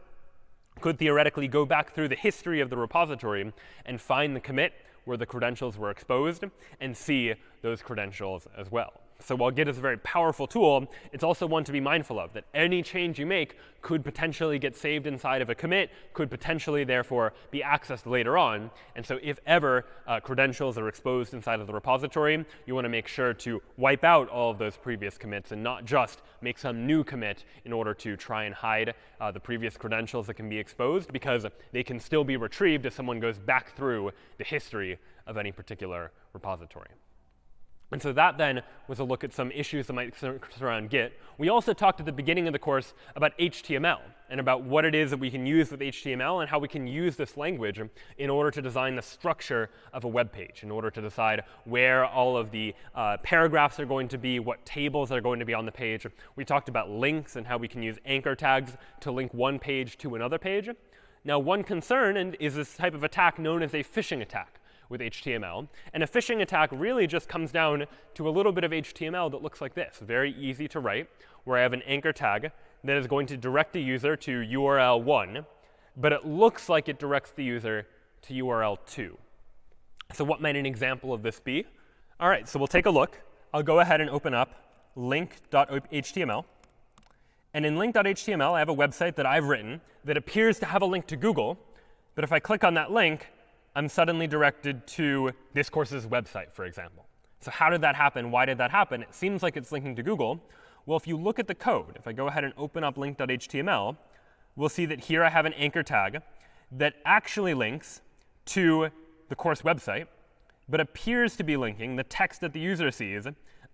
could theoretically go back through the history of the repository and find the commit where the credentials were exposed and see those credentials as well. So while Git is a very powerful tool, it's also one to be mindful of, that any change you make could potentially get saved inside of a commit, could potentially, therefore, be accessed later on. And so if ever uh, credentials are exposed inside of the repository, you want to make sure to wipe out all of those previous commits and not just make some new commit in order to try and hide uh, the previous credentials that can be exposed, because they can still be retrieved if someone goes back through the history of any particular repository. And so that then was a look at some issues that might surround Git. We also talked at the beginning of the course about HTML and about what it is that we can use with HTML and how we can use this language in order to design the structure of a web page, in order to decide where all of the uh, paragraphs are going to be, what tables are going to be on the page. We talked about links and how we can use anchor tags to link one page to another page. Now, one concern and is this type of attack known as a phishing attack with HTML. And a phishing attack really just comes down to a little bit of HTML that looks like this, very easy to write, where I have an anchor tag that is going to direct the user to URL 1, but it looks like it directs the user to URL 2. So what might an example of this be? All right, so we'll take a look. I'll go ahead and open up link.html. And in link.html, I have a website that I've written that appears to have a link to Google. But if I click on that link, I'm suddenly directed to this course's website, for example. So how did that happen? Why did that happen? It seems like it's linking to Google. Well, if you look at the code, if I go ahead and open up link.html, we'll see that here I have an anchor tag that actually links to the course website, but appears to be linking, the text that the user sees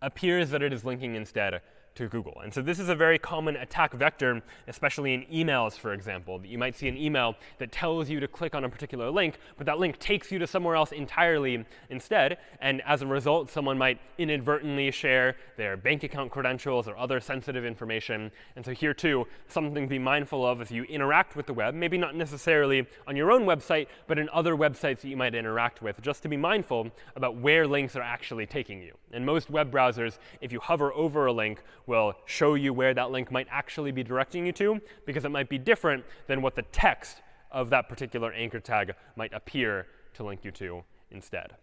appears that it is linking instead to Google. And so this is a very common attack vector, especially in emails, for example. That you might see an email that tells you to click on a particular link, but that link takes you to somewhere else entirely instead. And as a result, someone might inadvertently share their bank account credentials or other sensitive information. And so here, too, something to be mindful of as you interact with the web, maybe not necessarily on your own website, but in other websites that you might interact with, just to be mindful about where links are actually taking you. And most web browsers, if you hover over a link, will show you where that link might actually be directing you to, because it might be different than what the text of that particular anchor tag might appear to link you to instead.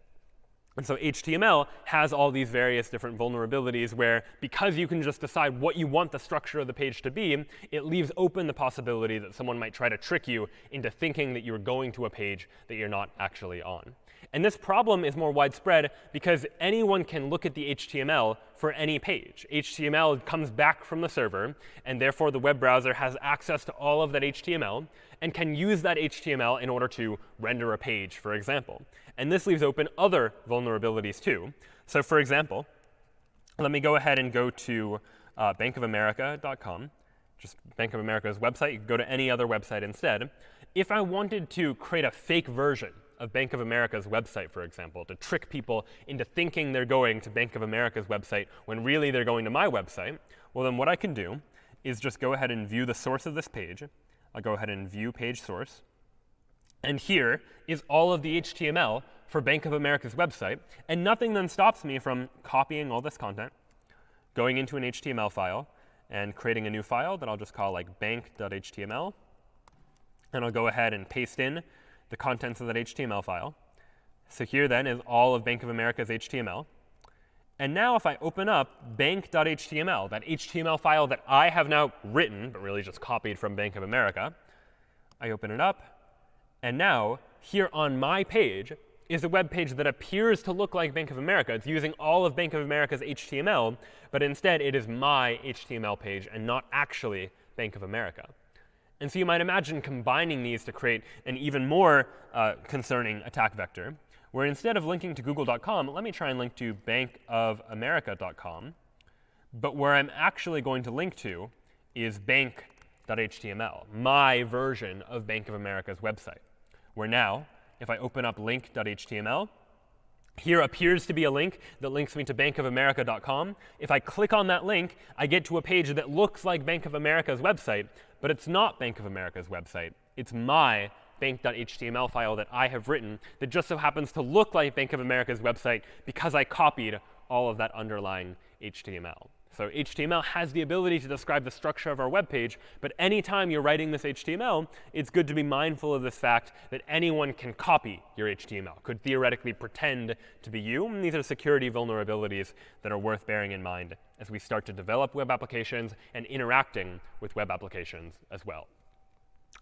And so HTML has all these various different vulnerabilities where because you can just decide what you want the structure of the page to be, it leaves open the possibility that someone might try to trick you into thinking that you're going to a page that you're not actually on. And this problem is more widespread because anyone can look at the HTML for any page. HTML comes back from the server, and therefore the web browser has access to all of that HTML and can use that HTML in order to render a page, for example. And this leaves open other vulnerabilities too. So for example, let me go ahead and go to uh, bankofamerica.com, just Bank of America's website. You can go to any other website instead. If I wanted to create a fake version of Bank of America's website, for example, to trick people into thinking they're going to Bank of America's website when really they're going to my website, well, then what I can do is just go ahead and view the source of this page. I'll go ahead and view page source. And here is all of the HTML for Bank of America's website. And nothing then stops me from copying all this content, going into an HTML file, and creating a new file that I'll just call like bank.html. And I'll go ahead and paste in the contents of that HTML file. So here then is all of Bank of America's HTML. And now if I open up bank.html, that HTML file that I have now written, but really just copied from Bank of America, I open it up. And now here on my page is a web page that appears to look like Bank of America. It's using all of Bank of America's HTML, but instead it is my HTML page and not actually Bank of America. And so you might imagine combining these to create an even more uh, concerning attack vector, where instead of linking to google.com, let me try and link to bankofamerica.com. But where I'm actually going to link to is bank.html, my version of Bank of America's website, where now, if I open up link.html, here appears to be a link that links me to bankofamerica.com. If I click on that link, I get to a page that looks like Bank of America's website, but it's not Bank of America's website. It's my bank.html file that I have written that just so happens to look like Bank of America's website because I copied all of that underlying HTML. So HTML has the ability to describe the structure of our web page, but anytime you're writing this HTML, it's good to be mindful of this fact that anyone can copy your HTML, could theoretically pretend to be you. And these are security vulnerabilities that are worth bearing in mind as we start to develop web applications and interacting with web applications as well.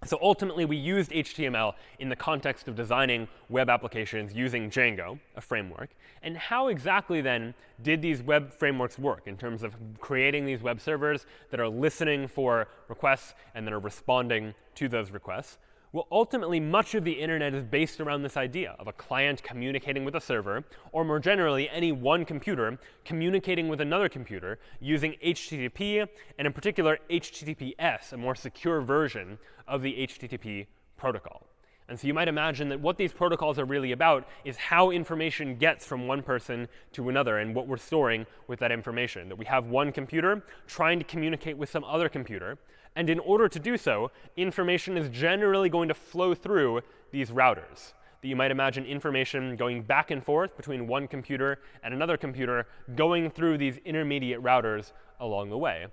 So ultimately, we used HTML in the context of designing web applications using Django, a framework. And how exactly then did these web frameworks work in terms of creating these web servers that are listening for requests and that are responding to those requests? Well, ultimately, much of the internet is based around this idea of a client communicating with a server, or more generally, any one computer communicating with another computer using HTTP, and in particular, HTTPS, a more secure version of the HTTP protocol. And so you might imagine that what these protocols are really about is how information gets from one person to another and what we're storing with that information. That we have one computer trying to communicate with some other computer. And in order to do so, information is generally going to flow through these routers. That you might imagine information going back and forth between one computer and another computer, going through these intermediate routers along the way.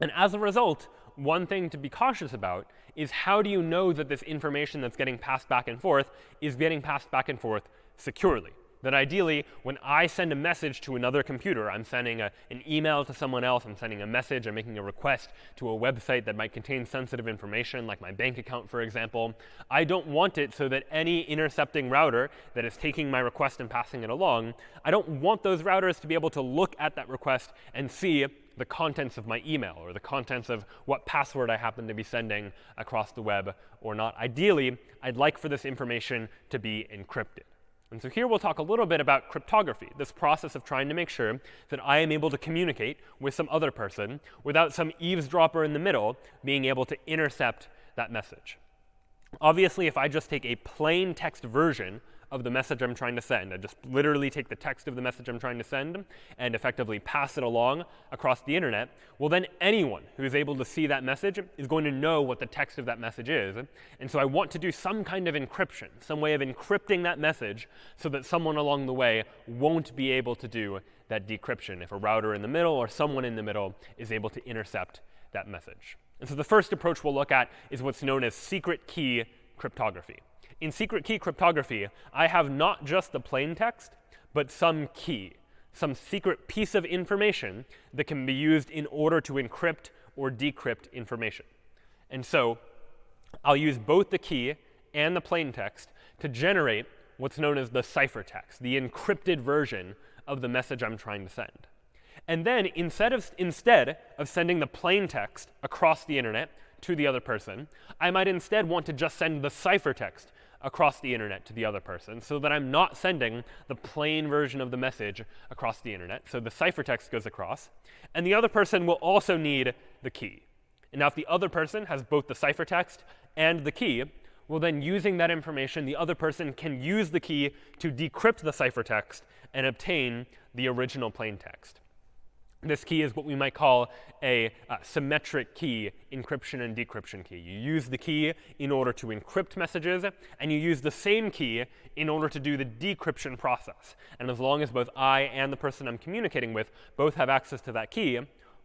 And as a result, one thing to be cautious about is how do you know that this information that's getting passed back and forth is getting passed back and forth securely? That ideally, when I send a message to another computer, I'm sending a, an email to someone else, I'm sending a message, I'm making a request to a website that might contain sensitive information, like my bank account, for example. I don't want it so that any intercepting router that is taking my request and passing it along, I don't want those routers to be able to look at that request and see the contents of my email or the contents of what password I happen to be sending across the web or not. Ideally, I'd like for this information to be encrypted. And so here we'll talk a little bit about cryptography, this process of trying to make sure that I am able to communicate with some other person without some eavesdropper in the middle being able to intercept that message. Obviously, if I just take a plain text version of the message I'm trying to send. I just literally take the text of the message I'm trying to send and effectively pass it along across the internet. Well, then anyone who's able to see that message is going to know what the text of that message is. And so I want to do some kind of encryption, some way of encrypting that message so that someone along the way won't be able to do that decryption if a router in the middle or someone in the middle is able to intercept that message. And so the first approach we'll look at is what's known as secret key cryptography. In secret key cryptography, I have not just the plain text, but some key, some secret piece of information that can be used in order to encrypt or decrypt information. And so I'll use both the key and the plain text to generate what's known as the ciphertext, the encrypted version of the message I'm trying to send. And then instead of, instead of sending the plain text across the internet to the other person, I might instead want to just send the ciphertext across the internet to the other person so that I'm not sending the plain version of the message across the internet. So the ciphertext goes across. And the other person will also need the key. And now if the other person has both the ciphertext and the key, well then using that information, the other person can use the key to decrypt the ciphertext and obtain the original plain text. This key is what we might call a uh, symmetric key encryption and decryption key. You use the key in order to encrypt messages, and you use the same key in order to do the decryption process. And as long as both I and the person I'm communicating with both have access to that key,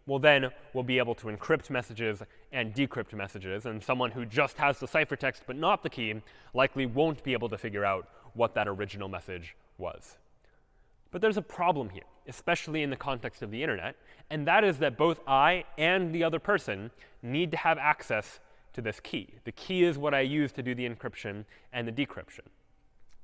well, then we'll be able to encrypt messages and decrypt messages. And someone who just has the ciphertext but not the key likely won't be able to figure out what that original message was. But there's a problem here, especially in the context of the internet, and that is that both I and the other person need to have access to this key. The key is what I use to do the encryption and the decryption.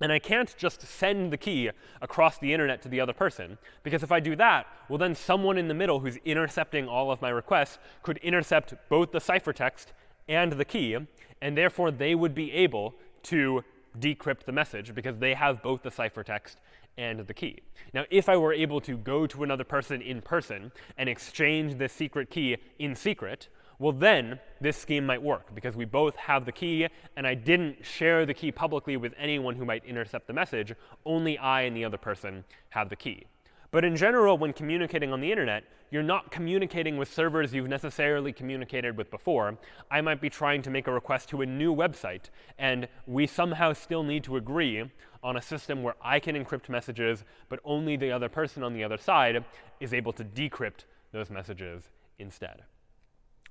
And I can't just send the key across the internet to the other person, because if I do that, well, then someone in the middle who's intercepting all of my requests could intercept both the ciphertext and the key, and therefore they would be able to decrypt the message because they have both the ciphertext and the key. Now, if I were able to go to another person in person and exchange this secret key in secret, well, then this scheme might work because we both have the key, and I didn't share the key publicly with anyone who might intercept the message. Only I and the other person have the key. But in general, when communicating on the internet, you're not communicating with servers you've necessarily communicated with before. I might be trying to make a request to a new website, and we somehow still need to agree on a system where I can encrypt messages, but only the other person on the other side is able to decrypt those messages instead.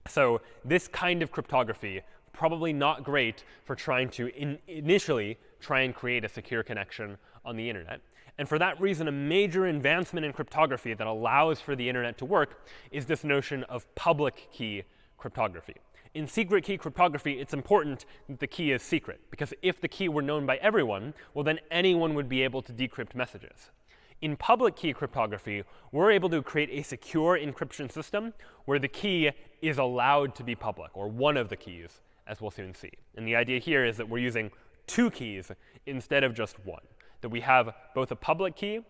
So this kind of cryptography, probably not great for trying to in initially try and create a secure connection on the internet. And for that reason, a major advancement in cryptography that allows for the internet to work is this notion of public key cryptography. In secret key cryptography, it's important that the key is secret, because if the key were known by everyone, well, then anyone would be able to decrypt messages. In public key cryptography, we're able to create a secure encryption system where the key is allowed to be public, or one of the keys, as we'll soon see. And the idea here is that we're using two keys instead of just one that we have both a public key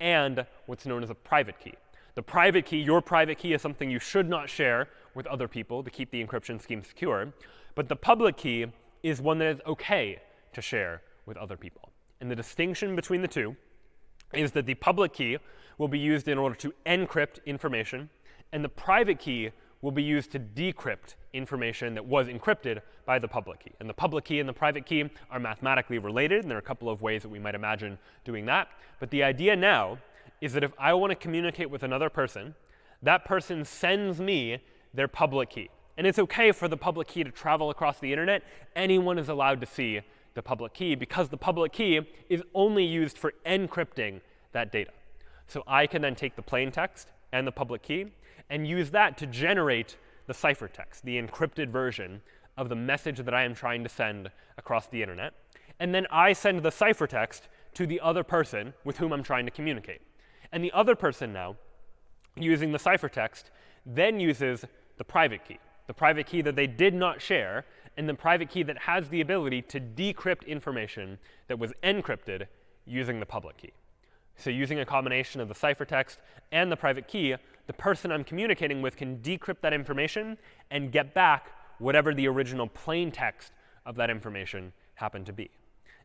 and what's known as a private key. The private key, your private key, is something you should not share with other people to keep the encryption scheme secure. But the public key is one that is OK to share with other people. And the distinction between the two is that the public key will be used in order to encrypt information, and the private key will be used to decrypt information that was encrypted by the public key. And the public key and the private key are mathematically related, and there are a couple of ways that we might imagine doing that. But the idea now is that if I want to communicate with another person, that person sends me their public key. And it's OK for the public key to travel across the internet. Anyone is allowed to see the public key because the public key is only used for encrypting that data. So I can then take the plain text and the public key and use that to generate the ciphertext, the encrypted version of the message that I am trying to send across the internet. And then I send the ciphertext to the other person with whom I'm trying to communicate. And the other person now, using the ciphertext, then uses the private key, the private key that they did not share, and the private key that has the ability to decrypt information that was encrypted using the public key. So using a combination of the ciphertext and the private key, the person I'm communicating with can decrypt that information and get back whatever the original plain text of that information happened to be.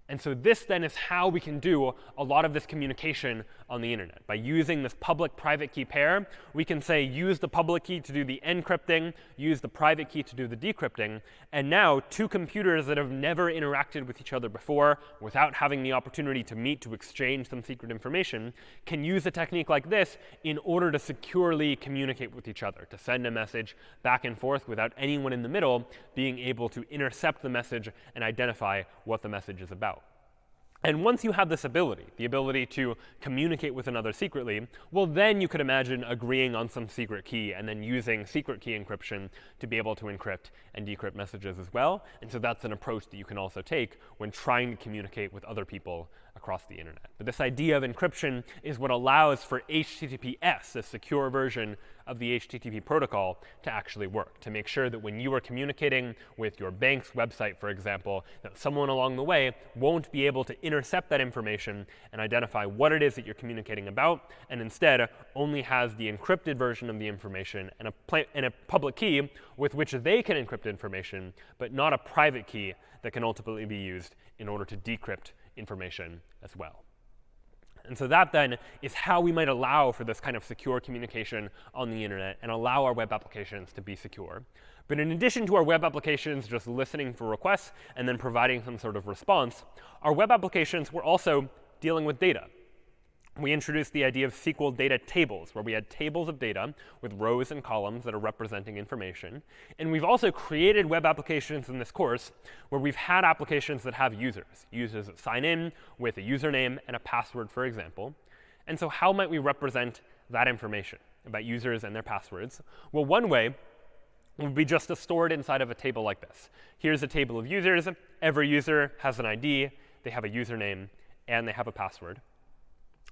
And so this then is how we can do a lot of this communication on the internet. By using this public-private key pair, we can say use the public key to do the encrypting, use the private key to do the decrypting. And now two computers that have never interacted with each other before without having the opportunity to meet to exchange some secret information can use a technique like this in order to securely communicate with each other, to send a message back and forth without anyone in the middle being able to intercept the message and identify what the message is about. And once you have this ability, the ability to communicate with another secretly, well, then you could imagine agreeing on some secret key and then using secret key encryption to be able to encrypt and decrypt messages as well. And so that's an approach that you can also take when trying to communicate with other people across the internet. But this idea of encryption is what allows for HTTPS, a secure version of the HTTP protocol, to actually work, to make sure that when you are communicating with your bank's website, for example, that someone along the way won't be able to intercept that information and identify what it is that you're communicating about, and instead only has the encrypted version of the information and a, and a public key with which they can encrypt information, but not a private key that can ultimately be used in order to decrypt information as well. And so that then is how we might allow for this kind of secure communication on the internet and allow our web applications to be secure. But in addition to our web applications just listening for requests and then providing some sort of response, our web applications were also dealing with data we introduced the idea of SQL data tables, where we had tables of data with rows and columns that are representing information. And we've also created web applications in this course where we've had applications that have users, users that sign in with a username and a password, for example. And so how might we represent that information about users and their passwords? Well, one way would be just to store it inside of a table like this. Here's a table of users. Every user has an ID. They have a username, and they have a password.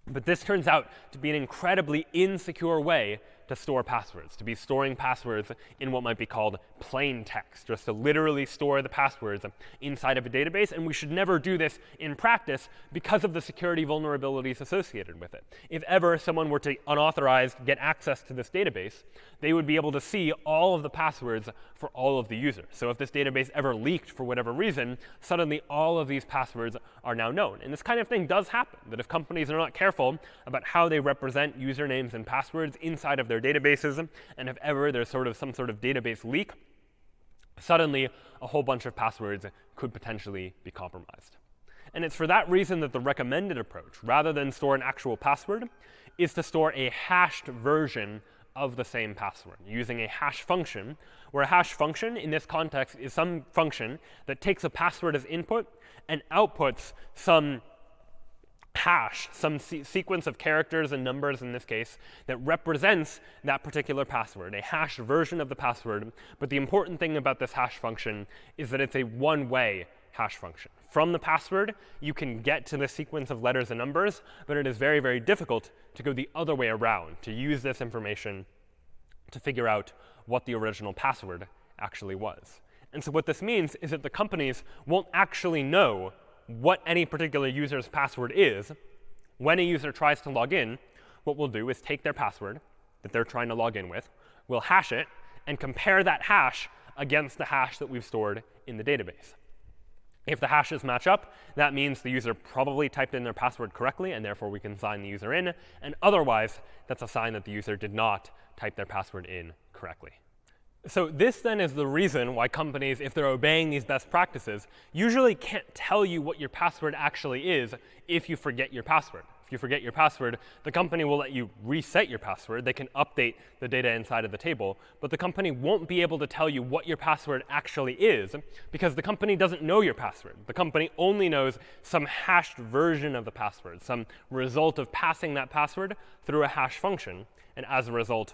But this turns out to be an incredibly insecure way to store passwords, to be storing passwords in what might be called plain text, just to literally store the passwords inside of a database. And we should never do this in practice because of the security vulnerabilities associated with it. If ever someone were to unauthorized get access to this database, they would be able to see all of the passwords for all of the users. So if this database ever leaked for whatever reason, suddenly all of these passwords are now known. And this kind of thing does happen, that if companies are not careful about how they represent usernames and passwords inside of their their databases, and if ever there's sort of some sort of database leak, suddenly a whole bunch of passwords could potentially be compromised. And it's for that reason that the recommended approach, rather than store an actual password, is to store a hashed version of the same password using a hash function, where a hash function in this context is some function that takes a password as input and outputs some hash, some se sequence of characters and numbers in this case, that represents that particular password, a hash version of the password. But the important thing about this hash function is that it's a one-way hash function. From the password, you can get to the sequence of letters and numbers, but it is very, very difficult to go the other way around, to use this information to figure out what the original password actually was. And so what this means is that the companies won't actually know what any particular user's password is, when a user tries to log in, what we'll do is take their password that they're trying to log in with, we'll hash it, and compare that hash against the hash that we've stored in the database. If the hashes match up, that means the user probably typed in their password correctly, and therefore we can sign the user in. And otherwise, that's a sign that the user did not type their password in correctly. So this then is the reason why companies, if they're obeying these best practices, usually can't tell you what your password actually is if you forget your password. If you forget your password, the company will let you reset your password. They can update the data inside of the table. But the company won't be able to tell you what your password actually is because the company doesn't know your password. The company only knows some hashed version of the password, some result of passing that password through a hash function. And as a result,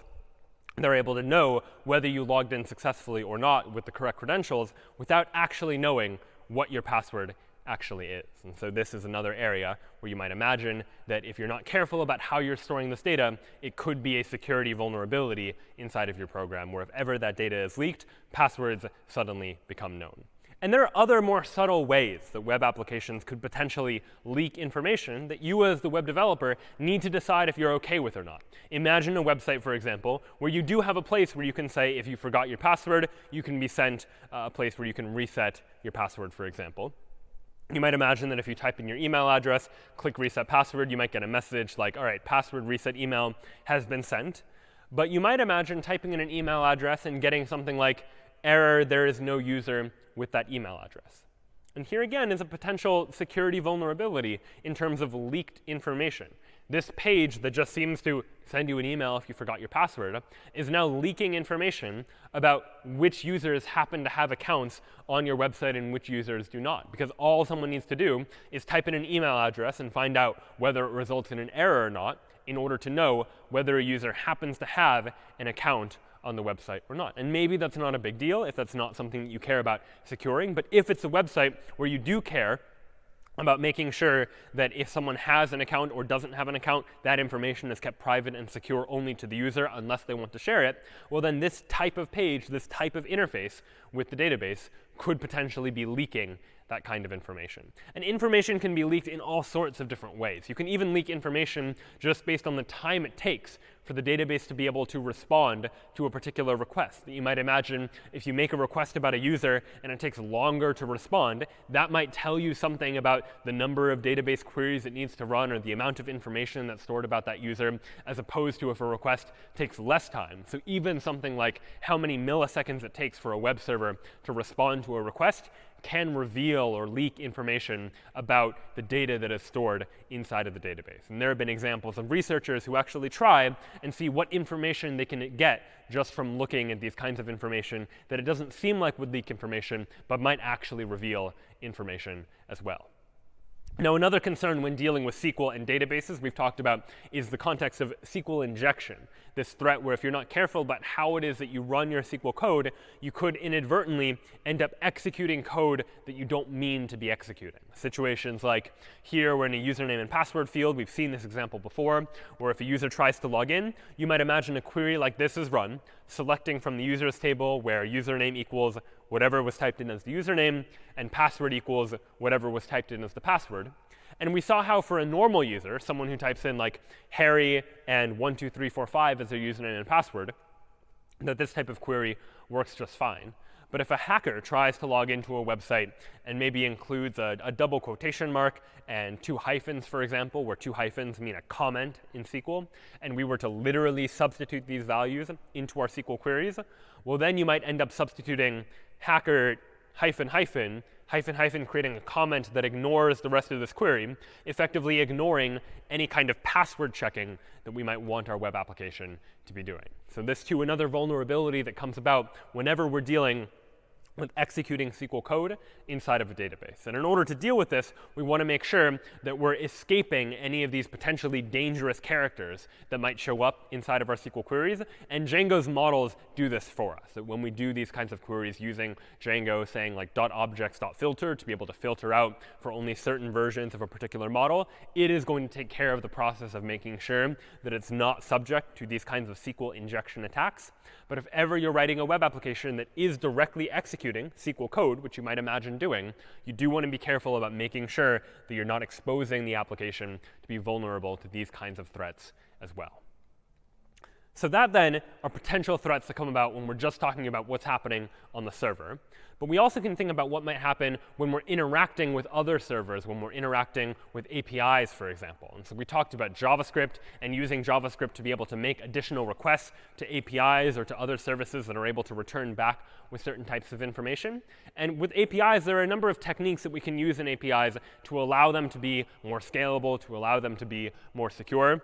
they're able to know whether you logged in successfully or not with the correct credentials without actually knowing what your password actually is. And so this is another area where you might imagine that if you're not careful about how you're storing this data, it could be a security vulnerability inside of your program where if ever that data is leaked, passwords suddenly become known. And there are other more subtle ways that web applications could potentially leak information that you as the web developer need to decide if you're OK with or not. Imagine a website, for example, where you do have a place where you can say if you forgot your password, you can be sent uh, a place where you can reset your password, for example. You might imagine that if you type in your email address, click reset password, you might get a message like, all right, password reset email has been sent. But you might imagine typing in an email address and getting something like, error, there is no user with that email address. And here again is a potential security vulnerability in terms of leaked information. This page that just seems to send you an email if you forgot your password is now leaking information about which users happen to have accounts on your website and which users do not. Because all someone needs to do is type in an email address and find out whether it results in an error or not in order to know whether a user happens to have an account on the website or not. And maybe that's not a big deal if that's not something that you care about securing. But if it's a website where you do care about making sure that if someone has an account or doesn't have an account, that information is kept private and secure only to the user unless they want to share it, well, then this type of page, this type of interface with the database could potentially be leaking that kind of information. And information can be leaked in all sorts of different ways. You can even leak information just based on the time it takes for the database to be able to respond to a particular request. You might imagine if you make a request about a user and it takes longer to respond, that might tell you something about the number of database queries it needs to run or the amount of information that's stored about that user, as opposed to if a request takes less time. So even something like how many milliseconds it takes for a web server to respond to a request can reveal or leak information about the data that is stored inside of the database. And there have been examples of researchers who actually try and see what information they can get just from looking at these kinds of information that it doesn't seem like would leak information, but might actually reveal information as well. Now, another concern when dealing with SQL and databases we've talked about is the context of SQL injection, this threat where if you're not careful about how it is that you run your SQL code, you could inadvertently end up executing code that you don't mean to be executing. Situations like here, we're in a username and password field. We've seen this example before, where if a user tries to log in, you might imagine a query like this is run, selecting from the users table where username equals whatever was typed in as the username, and password equals whatever was typed in as the password. And we saw how for a normal user, someone who types in like Harry and 12345 as their username and password, that this type of query works just fine. But if a hacker tries to log into a website and maybe includes a, a, double quotation mark and two hyphens, for example, where two hyphens mean a comment in SQL, and we were to literally substitute these values into our SQL queries, well, then you might end up substituting hacker hyphen hyphen hyphen hyphen creating a comment that ignores the rest of this query, effectively ignoring any kind of password checking that we might want our web application to be doing. So this, too, another vulnerability that comes about whenever we're dealing with executing SQL code inside of a database. And in order to deal with this, we want to make sure that we're escaping any of these potentially dangerous characters that might show up inside of our SQL queries. And Django's models do this for us. That when we do these kinds of queries using Django, saying like .objects.filter to be able to filter out for only certain versions of a particular model, it is going to take care of the process of making sure that it's not subject to these kinds of SQL injection attacks. But if ever you're writing a web application that is directly executing SQL code, which you might imagine doing, you do want to be careful about making sure that you're not exposing the application to be vulnerable to these kinds of threats as well. So that then are potential threats that come about when we're just talking about what's happening on the server. But we also can think about what might happen when we're interacting with other servers, when we're interacting with APIs, for example. And so we talked about JavaScript and using JavaScript to be able to make additional requests to APIs or to other services that are able to return back with certain types of information. And with APIs, there are a number of techniques that we can use in APIs to allow them to be more scalable, to allow them to be more secure.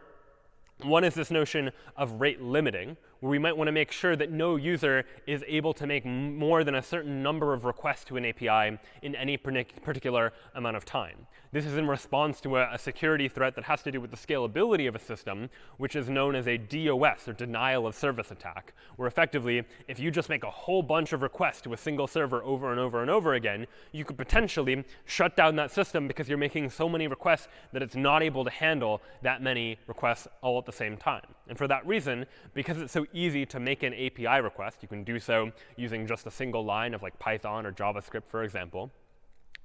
One is this notion of rate limiting, where we might want to make sure that no user is able to make more than a certain number of requests to an API in any particular amount of time. This is in response to a, a, security threat that has to do with the scalability of a system, which is known as a DOS, or denial of service attack, where effectively, if you just make a whole bunch of requests to a single server over and over and over again, you could potentially shut down that system because you're making so many requests that it's not able to handle that many requests all at the same time. And for that reason, because it's so easy to make an API request, you can do so using just a single line of like Python or JavaScript, for example.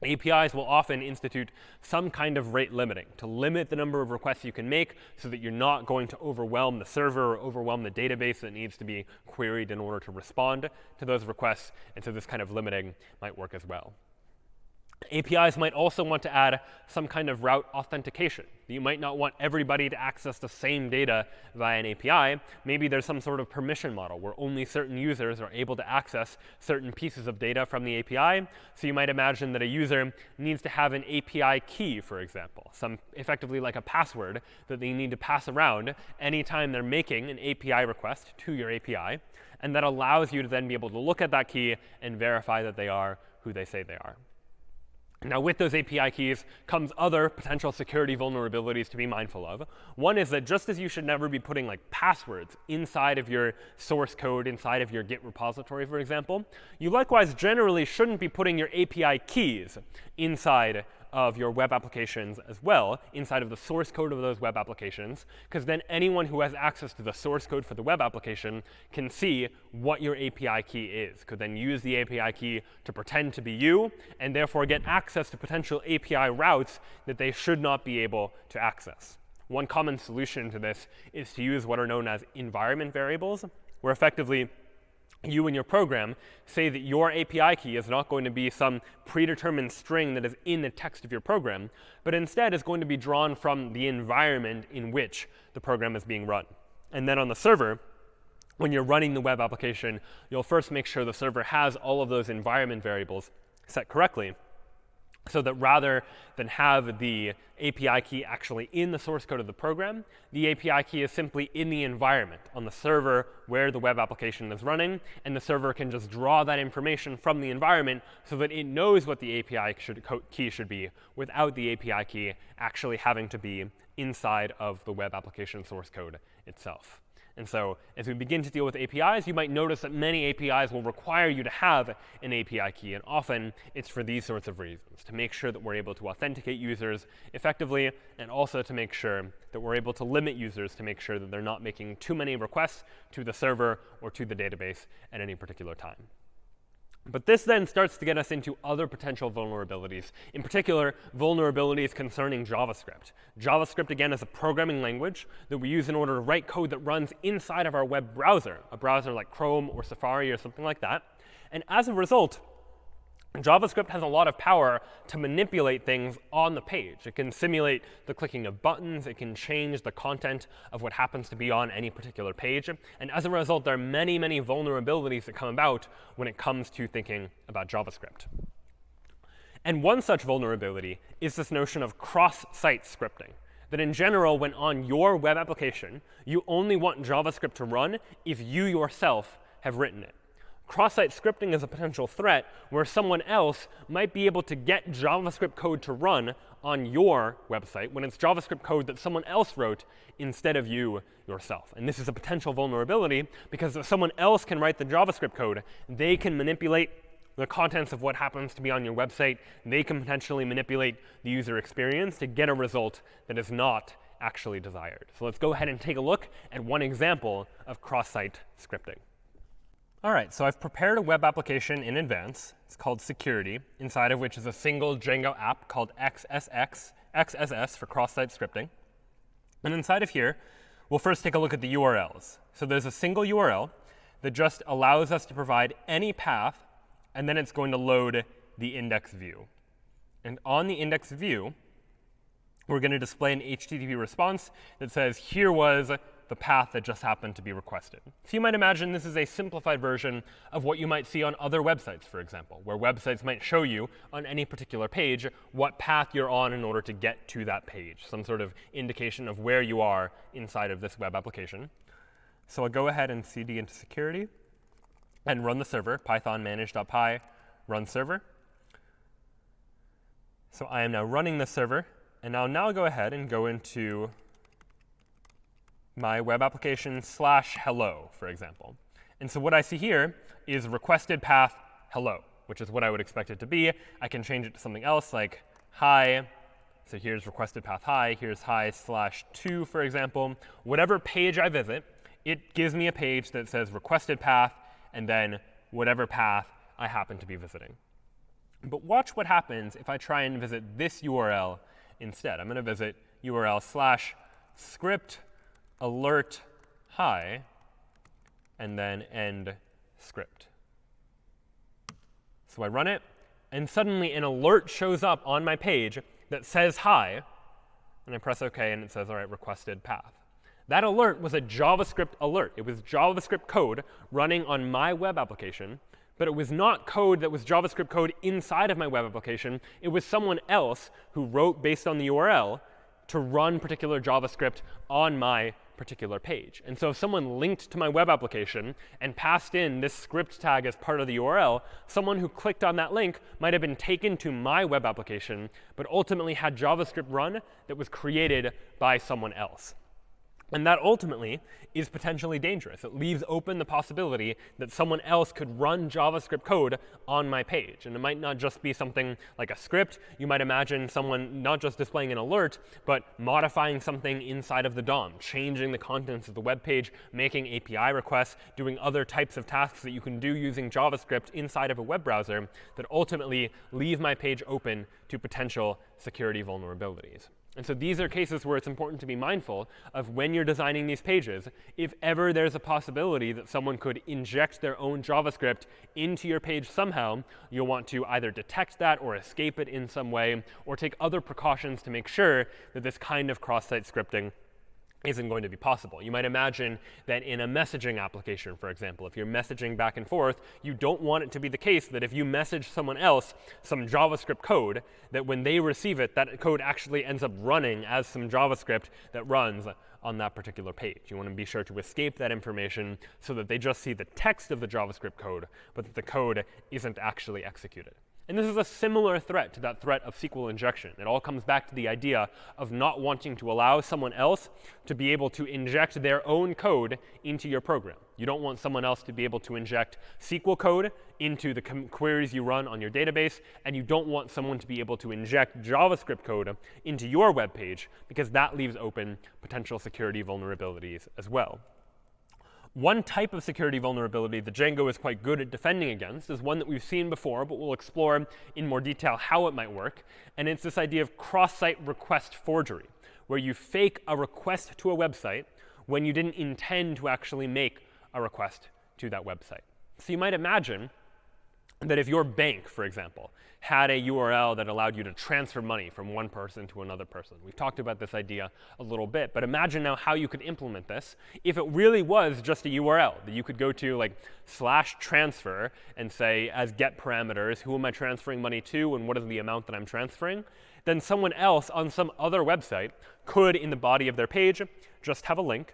APIs will often institute some kind of rate limiting to limit the number of requests you can make so that you're not going to overwhelm the server or overwhelm the database that needs to be queried in order to respond to those requests. And so this kind of limiting might work as well. APIs might also want to add some kind of route authentication. You might not want everybody to access the same data via an API. Maybe there's some sort of permission model where only certain users are able to access certain pieces of data from the API. So you might imagine that a user needs to have an API key, for example, some effectively like a password that they need to pass around anytime they're making an API request to your API. And that allows you to then be able to look at that key and verify that they are who they say they are. Now, with those API keys comes other potential security vulnerabilities to be mindful of. One is that just as you should never be putting like passwords inside of your source code, inside of your Git repository, for example, you likewise generally shouldn't be putting your API keys inside of your web applications as well inside of the source code of those web applications, because then anyone who has access to the source code for the web application can see what your API key is, could then use the API key to pretend to be you, and therefore get access to potential API routes that they should not be able to access. One common solution to this is to use what are known as environment variables, where effectively you and your program say that your API key is not going to be some predetermined string that is in the text of your program, but instead is going to be drawn from the environment in which the program is being run. And then on the server, when you're running the web application, you'll first make sure the server has all of those environment variables set correctly so that rather than have the API key actually in the source code of the program, the API key is simply in the environment on the server where the web application is running, and the server can just draw that information from the environment so that it knows what the API should, key should be without the API key actually having to be inside of the web application source code itself. And so as we begin to deal with APIs, you might notice that many APIs will require you to have an API key. And often, it's for these sorts of reasons, to make sure that we're able to authenticate users effectively, and also to make sure that we're able to limit users to make sure that they're not making too many requests to the server or to the database at any particular time. But this then starts to get us into other potential vulnerabilities, in particular, vulnerabilities concerning JavaScript. JavaScript, again, is a programming language that we use in order to write code that runs inside of our web browser, a browser like Chrome or Safari or something like that. And as a result, JavaScript has a lot of power to manipulate things on the page. It can simulate the clicking of buttons. It can change the content of what happens to be on any particular page. And as a result, there are many, many vulnerabilities that come about when it comes to thinking about JavaScript. And one such vulnerability is this notion of cross-site scripting. That in general, when on your web application, you only want JavaScript to run if you yourself have written it. Cross-site scripting is a potential threat where someone else might be able to get JavaScript code to run on your website when it's JavaScript code that someone else wrote instead of you yourself. And this is a potential vulnerability because if someone else can write the JavaScript code, they can manipulate the contents of what happens to be on your website. They can potentially manipulate the user experience to get a result that is not actually desired. So let's go ahead and take a look at one example of cross-site scripting. All right, so I've prepared a web application in advance. It's called Security, inside of which is a single Django app called XSX, XSS for cross-site scripting. And inside of here, we'll first take a look at the URLs. So there's a single URL that just allows us to provide any path, and then it's going to load the index view. And on the index view, we're going to display an HTTP response that says, here was the path that just happened to be requested. So you might imagine this is a simplified version of what you might see on other websites, for example, where websites might show you on any particular page what path you're on in order to get to that page, some sort of indication of where you are inside of this web application. So I'll go ahead and cd into security and run the server, python manage.py run server. So I am now running the server. And I'll now go ahead and go into my web application slash hello, for example. And so what I see here is requested path hello, which is what I would expect it to be. I can change it to something else like hi So here's requested path hi, here's hi slash 2, for example. Whatever page I visit, it gives me a page that says requested path and then whatever path I happen to be visiting. But watch what happens if I try and visit this URL instead. I'm going to visit URL slash script alert hi and then end script. So I run it, and suddenly an alert shows up on my page that says hi, and I press OK, and it says, all right, requested path. That alert was a JavaScript alert. It was JavaScript code running on my web application, but it was not code that was JavaScript code inside of my web application. It was someone else who wrote based on the URL to run particular JavaScript on my particular page. And so if someone linked to my web application and passed in this script tag as part of the URL, someone who clicked on that link might have been taken to my web application, but ultimately had JavaScript run that was created by someone else. And that ultimately is potentially dangerous. It leaves open the possibility that someone else could run JavaScript code on my page. And it might not just be something like a script. You might imagine someone not just displaying an alert, but modifying something inside of the DOM, changing the contents of the web page, making API requests, doing other types of tasks that you can do using JavaScript inside of a web browser that ultimately leave my page open to potential security vulnerabilities. And so these are cases where it's important to be mindful of when you're designing these pages. If ever there's a possibility that someone could inject their own JavaScript into your page somehow, you'll want to either detect that or escape it in some way, or take other precautions to make sure that this kind of cross-site scripting isn't going to be possible. You might imagine that in a messaging application, for example, if you're messaging back and forth, you don't want it to be the case that if you message someone else some JavaScript code, that when they receive it, that code actually ends up running as some JavaScript that runs on that particular page. You want to be sure to escape that information so that they just see the text of the JavaScript code, but that the code isn't actually executed. And this is a similar threat to that threat of SQL injection. It all comes back to the idea of not wanting to allow someone else to be able to inject their own code into your program. You don't want someone else to be able to inject SQL code into the queries you run on your database, and you don't want someone to be able to inject JavaScript code into your web page, because that leaves open potential security vulnerabilities as well. One type of security vulnerability that Django is quite good at defending against is one that we've seen before, but we'll explore in more detail how it might work. And it's this idea of cross-site request forgery, where you fake a request to a website when you didn't intend to actually make a request to that website. So you might imagine that if your bank, for example, had a URL that allowed you to transfer money from one person to another person. We've talked about this idea a little bit, but imagine now how you could implement this if it really was just a URL that you could go to like slash transfer and say as get parameters, who am I transferring money to and what is the amount that I'm transferring, then someone else on some other website could, in the body of their page, just have a link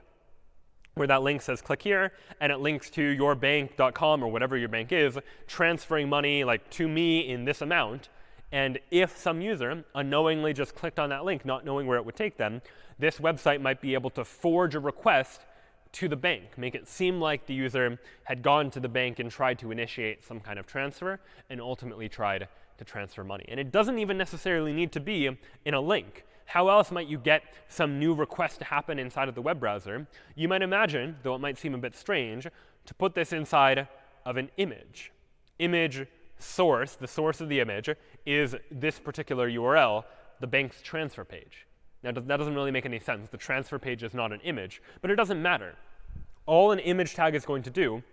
where that link says click here, and it links to yourbank.com or whatever your bank is, transferring money like to me in this amount. And if some user unknowingly just clicked on that link, not knowing where it would take them, this website might be able to forge a request to the bank, make it seem like the user had gone to the bank and tried to initiate some kind of transfer, and ultimately tried to transfer money. And it doesn't even necessarily need to be in a link. How else might you get some new request to happen inside of the web browser? You might imagine, though it might seem a bit strange, to put this inside of an image. Image source, the source of the image, is this particular URL, the bank's transfer page. Now, that doesn't really make any sense. The transfer page is not an image, but it doesn't matter. All an image tag is going to do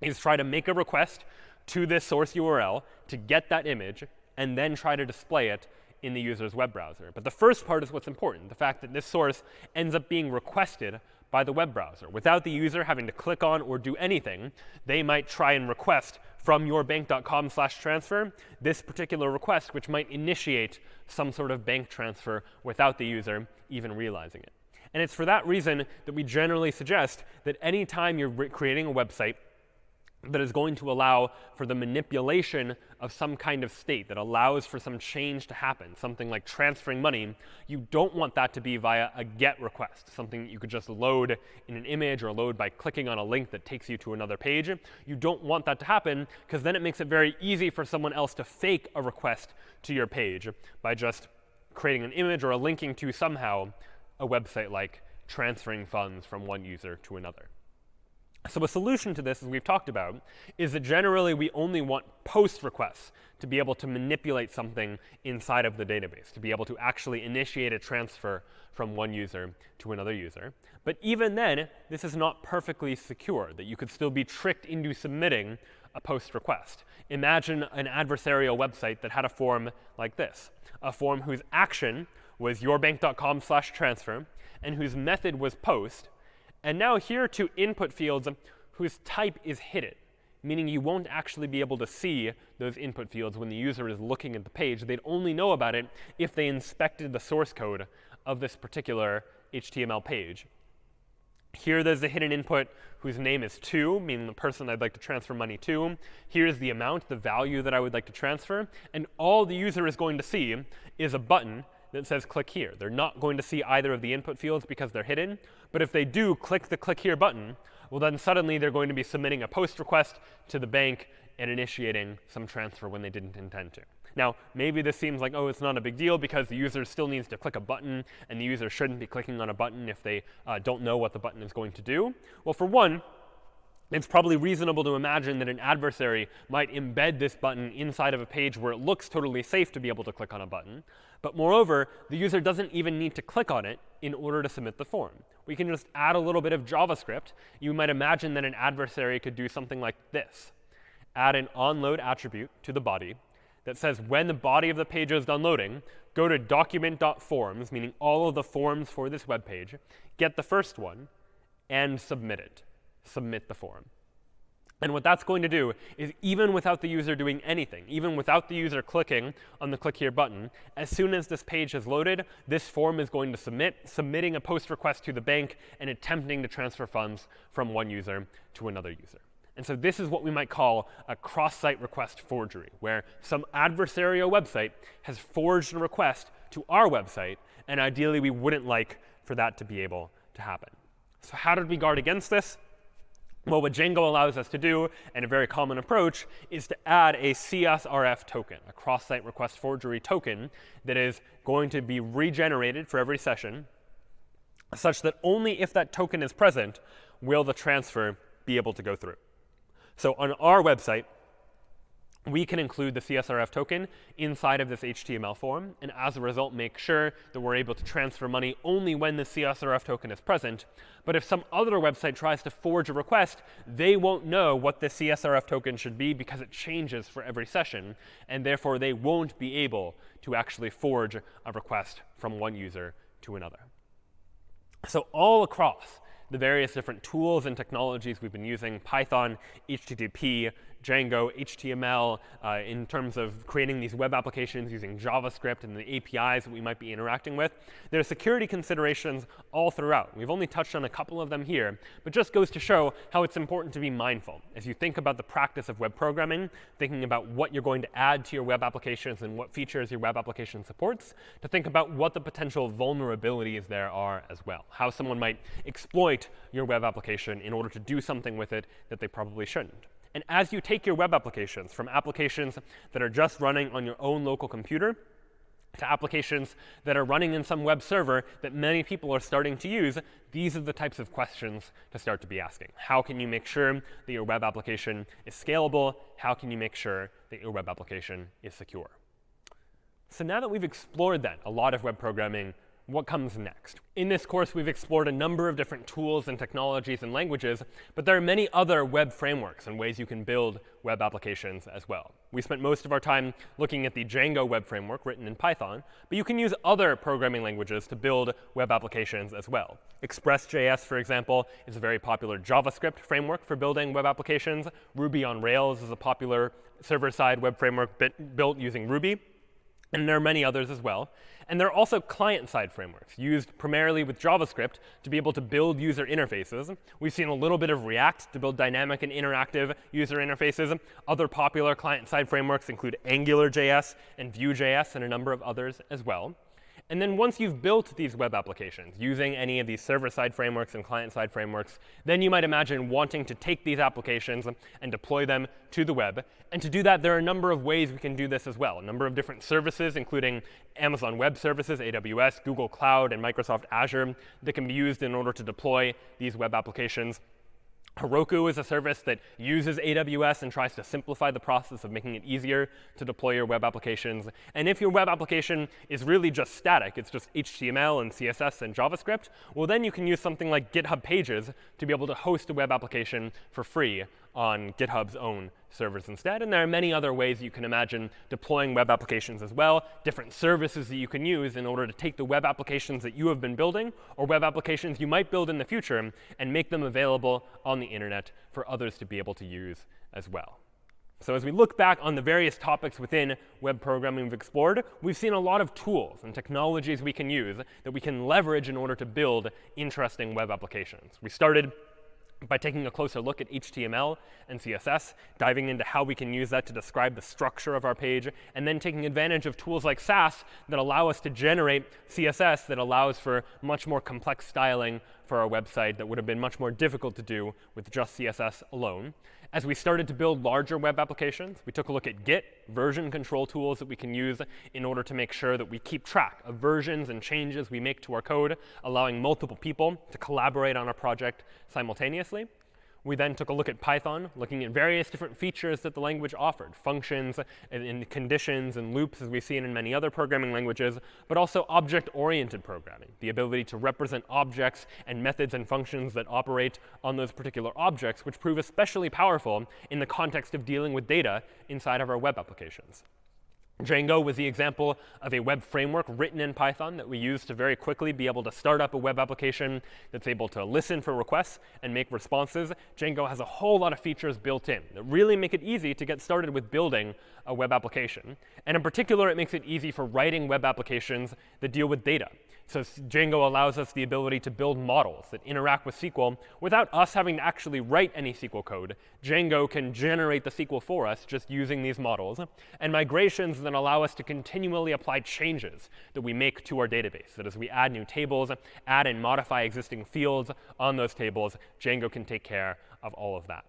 is try to make a request to this source URL to get that image, and then try to display it in the user's web browser. But the first part is what's important, the fact that this source ends up being requested by the web browser. Without the user having to click on or do anything, they might try and request from yourbank.com slash transfer this particular request, which might initiate some sort of bank transfer without the user even realizing it. And it's for that reason that we generally suggest that anytime you're creating a website, that is going to allow for the manipulation of some kind of state that allows for some change to happen, something like transferring money, you don't want that to be via a GET request, something that you could just load in an image or load by clicking on a link that takes you to another page. You don't want that to happen because then it makes it very easy for someone else to fake a request to your page by just creating an image or a linking to somehow a website like transferring funds from one user to another. So a solution to this, as we've talked about, is that generally we only want post requests to be able to manipulate something inside of the database, to be able to actually initiate a transfer from one user to another user. But even then, this is not perfectly secure, that you could still be tricked into submitting a post request. Imagine an adversarial website that had a form like this, a form whose action was yourbank.com slash transfer, and whose method was post, and now here are two input fields whose type is hidden, meaning you won't actually be able to see those input fields when the user is looking at the page. They'd only know about it if they inspected the source code of this particular HTML page. Here there's a hidden input whose name is to, meaning the person I'd like to transfer money to. Here's the amount, the value that I would like to transfer. And all the user is going to see is a button that says click here. They're not going to see either of the input fields because they're hidden. But if they do click the click here button, well, then suddenly they're going to be submitting a post request to the bank and initiating some transfer when they didn't intend to. Now, maybe this seems like, oh, it's not a big deal because the user still needs to click a button, and the user shouldn't be clicking on a button if they uh, don't know what the button is going to do. Well, for one, it's probably reasonable to imagine that an adversary might embed this button inside of a page where it looks totally safe to be able to click on a button. But moreover, the user doesn't even need to click on it in order to submit the form. We can just add a little bit of JavaScript. You might imagine that an adversary could do something like this. Add an onload attribute to the body that says when the body of the page is done loading, go to document.forms, meaning all of the forms for this web page, get the first one, and submit it submit the form. And what that's going to do is even without the user doing anything, even without the user clicking on the click here button, as soon as this page is loaded, this form is going to submit, submitting a post request to the bank and attempting to transfer funds from one user to another user. And so this is what we might call a cross-site request forgery, where some adversarial website has forged a request to our website, and ideally we wouldn't like for that to be able to happen. So how did we guard against this? Well, what Django allows us to do, and a very common approach, is to add a CSRF token, a cross-site request forgery token that is going to be regenerated for every session, such that only if that token is present will the transfer be able to go through. So on our website, we can include the CSRF token inside of this HTML form, and as a result, make sure that we're able to transfer money only when the CSRF token is present. But if some other website tries to forge a request, they won't know what the CSRF token should be because it changes for every session, and therefore they won't be able to actually forge a request from one user to another. So all across the various different tools and technologies we've been using, Python, HTTP, Django, HTML, uh, in terms of creating these web applications using JavaScript and the APIs that we might be interacting with. There are security considerations all throughout. We've only touched on a couple of them here, but just goes to show how it's important to be mindful as you think about the practice of web programming, thinking about what you're going to add to your web applications and what features your web application supports, to think about what the potential vulnerabilities there are as well, how someone might exploit your web application in order to do something with it that they probably shouldn't. And as you take your web applications from applications that are just running on your own local computer to applications that are running in some web server that many people are starting to use, these are the types of questions to start to be asking. How can you make sure that your web application is scalable? How can you make sure that your web application is secure? So now that we've explored that, a lot of web programming what comes next. In this course, we've explored a number of different tools and technologies and languages, but there are many other web frameworks and ways you can build web applications as well. We spent most of our time looking at the Django web framework written in Python, but you can use other programming languages to build web applications as well. Express.js, for example, is a very popular JavaScript framework for building web applications. Ruby on Rails is a popular server-side web framework built using Ruby. And there are many others as well. And there are also client-side frameworks used primarily with JavaScript to be able to build user interfaces. We've seen a little bit of React to build dynamic and interactive user interfaces. Other popular client-side frameworks include AngularJS and Vue.js and a number of others as well. And then once you've built these web applications using any of these server-side frameworks and client-side frameworks, then you might imagine wanting to take these applications and deploy them to the web. And to do that, there are a number of ways we can do this as well. A number of different services, including Amazon Web Services, AWS, Google Cloud, and Microsoft Azure that can be used in order to deploy these web applications. Heroku is a service that uses AWS and tries to simplify the process of making it easier to deploy your web applications. And if your web application is really just static, it's just HTML and CSS and JavaScript, well, then you can use something like GitHub Pages to be able to host a web application for free on GitHub's own servers instead. And there are many other ways you can imagine deploying web applications as well, different services that you can use in order to take the web applications that you have been building or web applications you might build in the future and make them available on the internet for others to be able to use as well. So as we look back on the various topics within web programming we've explored, we've seen a lot of tools and technologies we can use that we can leverage in order to build interesting web applications. We started by taking a closer look at HTML and CSS, diving into how we can use that to describe the structure of our page, and then taking advantage of tools like Sass that allow us to generate CSS that allows for much more complex styling for our website that would have been much more difficult to do with just CSS alone. As we started to build larger web applications, we took a look at Git, version control tools that we can use in order to make sure that we keep track of versions and changes we make to our code, allowing multiple people to collaborate on a project simultaneously. We then took a look at Python, looking at various different features that the language offered, functions and, and, conditions and loops, as we've seen in many other programming languages, but also object-oriented programming, the ability to represent objects and methods and functions that operate on those particular objects, which prove especially powerful in the context of dealing with data inside of our web applications. Django was the example of a web framework written in Python that we use to very quickly be able to start up a web application that's able to listen for requests and make responses. Django has a whole lot of features built in that really make it easy to get started with building a web application. And in particular, it makes it easy for writing web applications that deal with data. So Django allows us the ability to build models that interact with SQL without us having to actually write any SQL code. Django can generate the SQL for us just using these models. And migrations then allow us to continually apply changes that we make to our database. That as we add new tables, add and modify existing fields on those tables, Django can take care of all of that.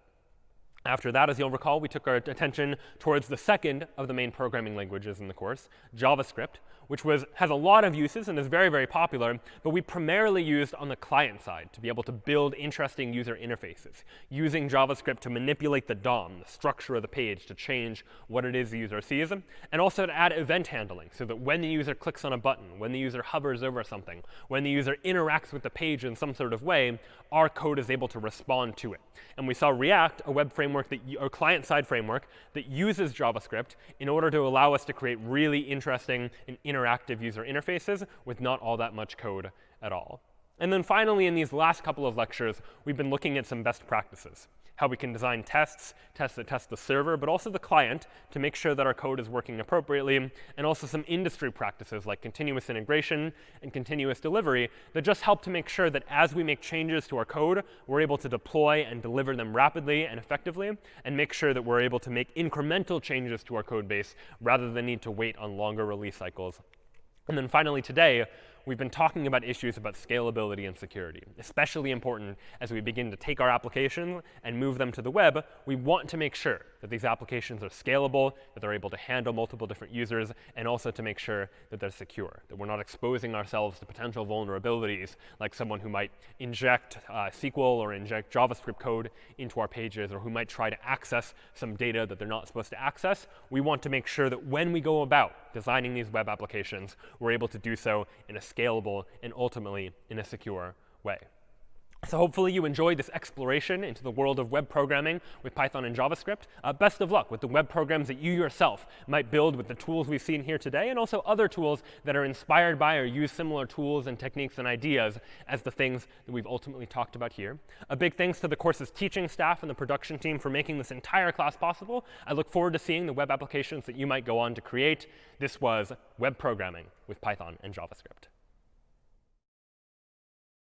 After that, as you'll recall, we took our attention towards the second of the main programming languages in the course, JavaScript, which was, has a lot of uses and is very, very popular, but we primarily used on the client side to be able to build interesting user interfaces, using JavaScript to manipulate the DOM, the structure of the page, to change what it is the user sees, and also to add event handling so that when the user clicks on a button, when the user hovers over something, when the user interacts with the page in some sort of way, our code is able to respond to it. And we saw React, a web framework, that, a client-side framework that uses JavaScript in order to allow us to create really interesting and interactive user interfaces with not all that much code at all. And then finally, in these last couple of lectures, we've been looking at some best practices how we can design tests, tests that test the server, but also the client to make sure that our code is working appropriately, and also some industry practices like continuous integration and continuous delivery that just help to make sure that as we make changes to our code, we're able to deploy and deliver them rapidly and effectively, and make sure that we're able to make incremental changes to our code base rather than need to wait on longer release cycles. And then finally today, we've been talking about issues about scalability and security, especially important as we begin to take our applications and move them to the web. We want to make sure that these applications are scalable, that they're able to handle multiple different users, and also to make sure that they're secure, that we're not exposing ourselves to potential vulnerabilities like someone who might inject uh, SQL or inject JavaScript code into our pages, or who might try to access some data that they're not supposed to access. We want to make sure that when we go about designing these web applications, we're able to do so in a scalable, and ultimately in a secure way. So hopefully you enjoyed this exploration into the world of web programming with Python and JavaScript. Uh, best of luck with the web programs that you yourself might build with the tools we've seen here today, and also other tools that are inspired by or use similar tools and techniques and ideas as the things that we've ultimately talked about here. A big thanks to the course's teaching staff and the production team for making this entire class possible. I look forward to seeing the web applications that you might go on to create. This was web programming with Python and JavaScript.